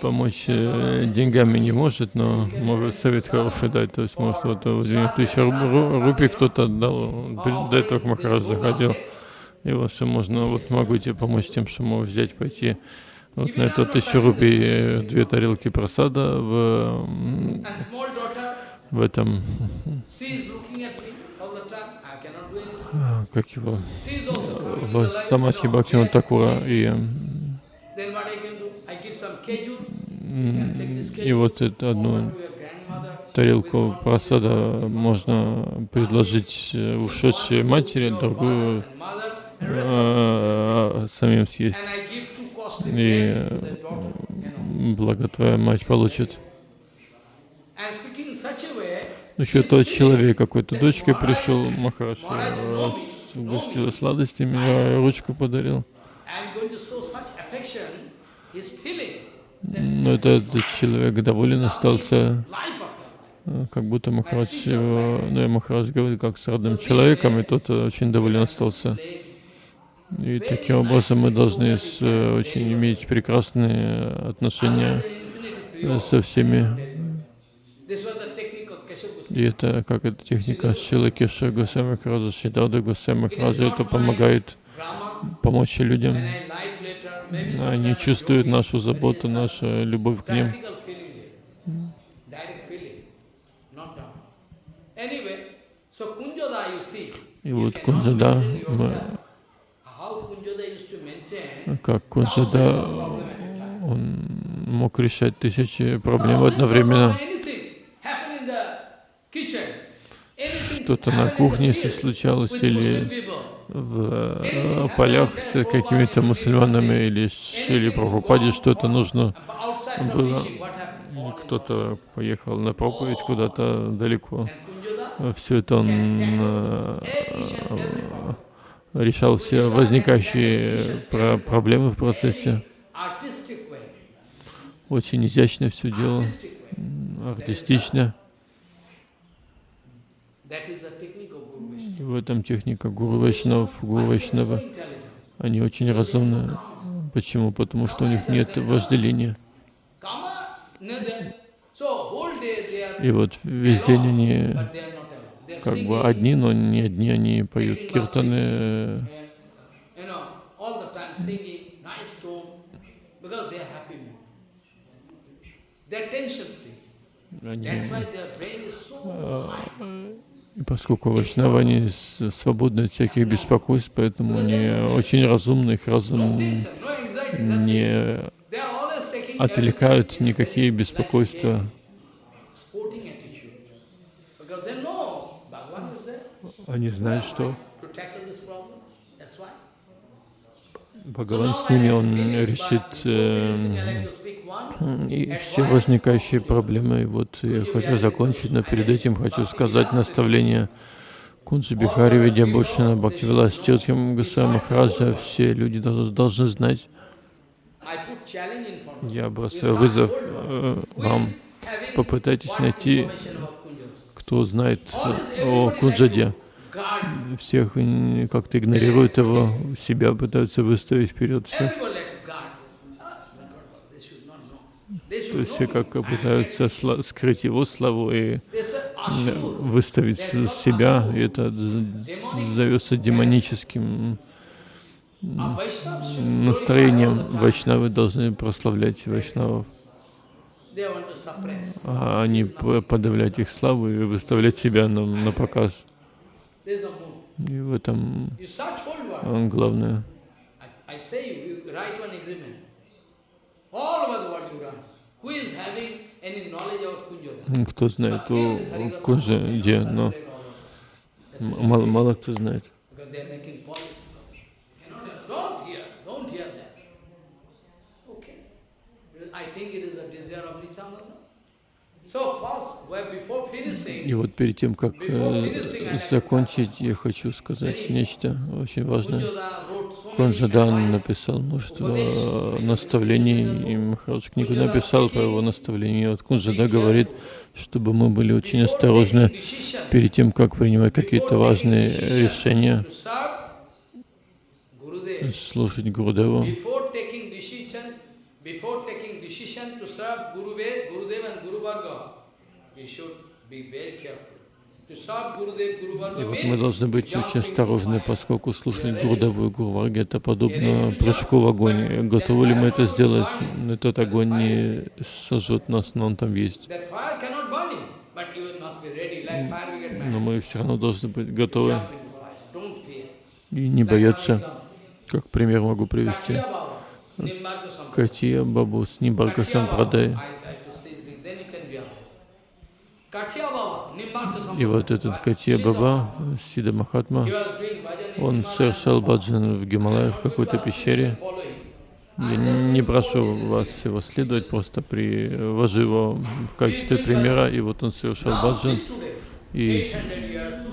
помочь э, деньгами не может, но может совет хороший дать. То есть, может, вот э, 9 тысяч ру- ру- рупий кто-то отдал, до этого к Махараджу заходил. И вот что можно, вот могу тебе помочь тем, что можешь взять, пойти вот на эту тысячу рупий, э, две тарелки просада в, в этом, а, как его, в. Самадхи Бхактина. Такура. И, и вот эту одну тарелку просада можно предложить э, ушедшей матери, другую э, самим съесть. И know. благо твоя мать получит. Еще тот человек какой-то Maharaj- пришел, Махарадж Maharaj э, know me, know угостил сладостями, я ручку подарил. Но это, этот человек доволен остался, э, как будто Махарадж его, ну и Махарадж говорит, как с родным человеком, и тот э, очень доволен остался. И таким образом мы должны с, э, очень иметь прекрасные отношения со всеми. И это как эта техника Шила Кеша Госвами Махараджа, Шидада Госвами Махараджа, это помогает помочь людям. Они чувствуют нашу заботу, нашу любовь к ним. И вот Кунджада, мы- yourself. How Kunjoda used to maintain как thousands Кунджада, он мог решать тысячи проблем одновременно. Что-то на кухне, если случалось, или в э, полях с какими-то мусульманами, или Шили Прабхупаде что-то нужно? было. Кто-то поехал на проповедь куда-то далеко. Все это он э, решал все возникающие про- проблемы в процессе. Очень изящно все делал, артистично. И в этом техника Гуру Вайшнав, Гуру Вайшнава. Они очень разумны. Почему? Потому что у них нет вожделения. И вот весь день они как бы одни, но не одни, они поют киртаны, э, они, и поскольку вайшнавы, они свободны от всяких беспокойств, поэтому они очень разумны, их разум не отвлекают никакие беспокойства. game, Sporting attitude. Because they know Bhagavan is there Они знают, что. Бхагаван с ними, он решит э, и все возникающие проблемы. И вот я хочу закончить, но перед этим хочу сказать наставление Кунджи Бихари Видябушина Бхактивилас Тиртхам Госвами Махараджа. Все люди должны знать. Я бросаю вызов э, вам. Попытайтесь найти, кто знает о Кунджаде. Всех м, как-то игнорируют его, себя пытаются выставить вперед всех. То есть все как пытаются скрыть его славу и выставить себя, и это зовется демоническим м, настроением. Вайшнавы должны прославлять вайшнавов, а не подавлять их славу и выставлять себя на, на показ. И в этом а, главное. Кто знает о they где, но мало, мало кто знает. I think it is a desire of Nityananda. So first, well, before finishing, И вот перед тем, как э, закончить, я хочу сказать нечто очень важное. Конжадан написал множество э, наставлений, и Махарадж книгу написал по его наставлению. Вот Кунжада говорит, чтобы мы были очень осторожны перед тем, как принимать какие-то важные решения, слушать Гурудеву. before taking decision, before taking decision to serve Gurudev, Gurudev and Guru Varga, we should be very careful. To serve Gurudev, Guru Varga И вот мы должны быть очень осторожны, поскольку слушать Гурдеву и Гурварги это подобно прыжку в огонь. Готовы ли мы это сделать? Этот огонь не сожжет нас, но он там есть. Но мы все равно должны быть готовы и не бояться. Как пример могу привести. Катия Бабу с Katiya Сампрадай. Baba, I try to say this, then you can realize. Katiya Baba, Nimbarka И вот этот Катия Баба, Сида Махатма, он совершал баджан в Гималаях в какой-то пещере. Я не прошу вас его следовать, просто привожу его в качестве примера. И вот он совершал баджан. И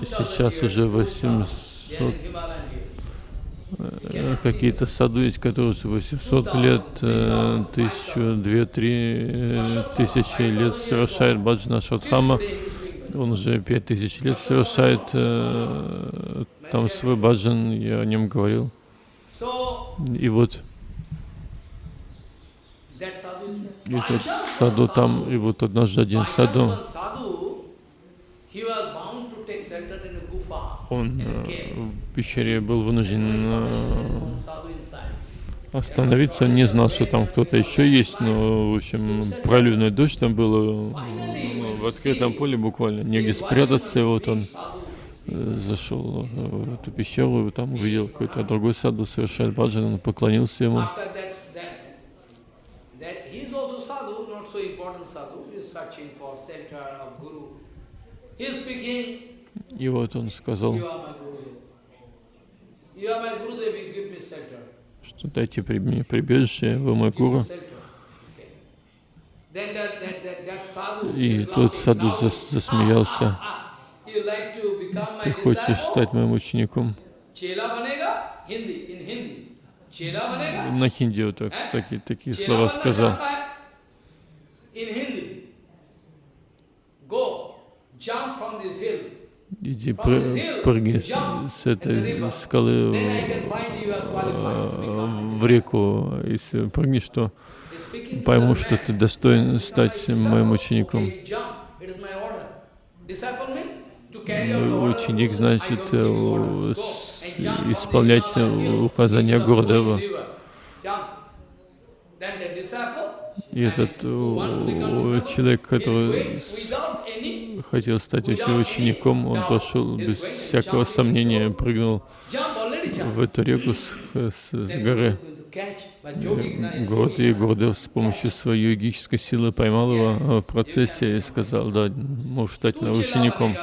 сейчас уже 800 э, какие-то саду есть, которые уже 800 лет, э, тысячу, две, три э, тысячи лет совершает баджана Шадхама. Он уже пять тысяч лет совершает э, там свой баджан, я о нем говорил. И вот. этот саду там, и вот однажды один саду, он э, пещере был вынужден э, остановиться, не знал, что там кто-то еще есть, но, в общем, проливной дождь там было ну, в открытом поле буквально, негде спрятаться, и вот он э, зашел в эту пещеру, и там увидел какой-то другой саду, совершает баджан, он поклонился ему. И вот он сказал, что дайте при мне прибежище, вы мой гуру. И тот саду зас- засмеялся. Ты хочешь стать моим учеником? На хинди вот так, такие, такие слова сказал. Go, jump from this hill. Иди пры- прыгни с, этой скалы э, в реку. Если прыгнешь, то пойму, что ты достоин стать моим учеником. Ну. Ученик значит э, исполнять указания Гурдева. И этот э, человек, который хотел стать учеником, он пошел без всякого сомнения, прыгнул в эту реку с, с, с горы. Год и Гурдев с помощью своей йогической силы поймал его э, в процессе и сказал, да, можешь стать моим учеником.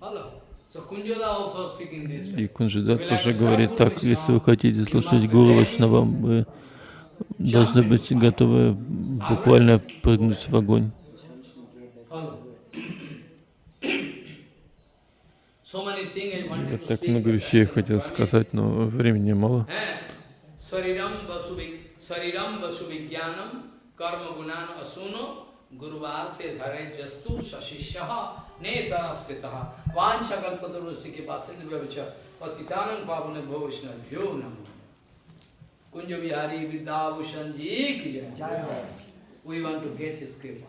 Hello. И Кунжидат тоже говорит так, если вы хотите слушать Гуру Вайшнава, вы должны быть готовы буквально прыгнуть в огонь. Я так много вещей хотел сказать, но времени мало. Eh? Swaridam vasuvik, swaridam vasuvigyanam, गुरुवार से धरे जस्तु शिष्य ने स्थित। के पास पावन भो नमो। कुंज बिहारी विद्याभूषण जी की जय। We want to get his कृपा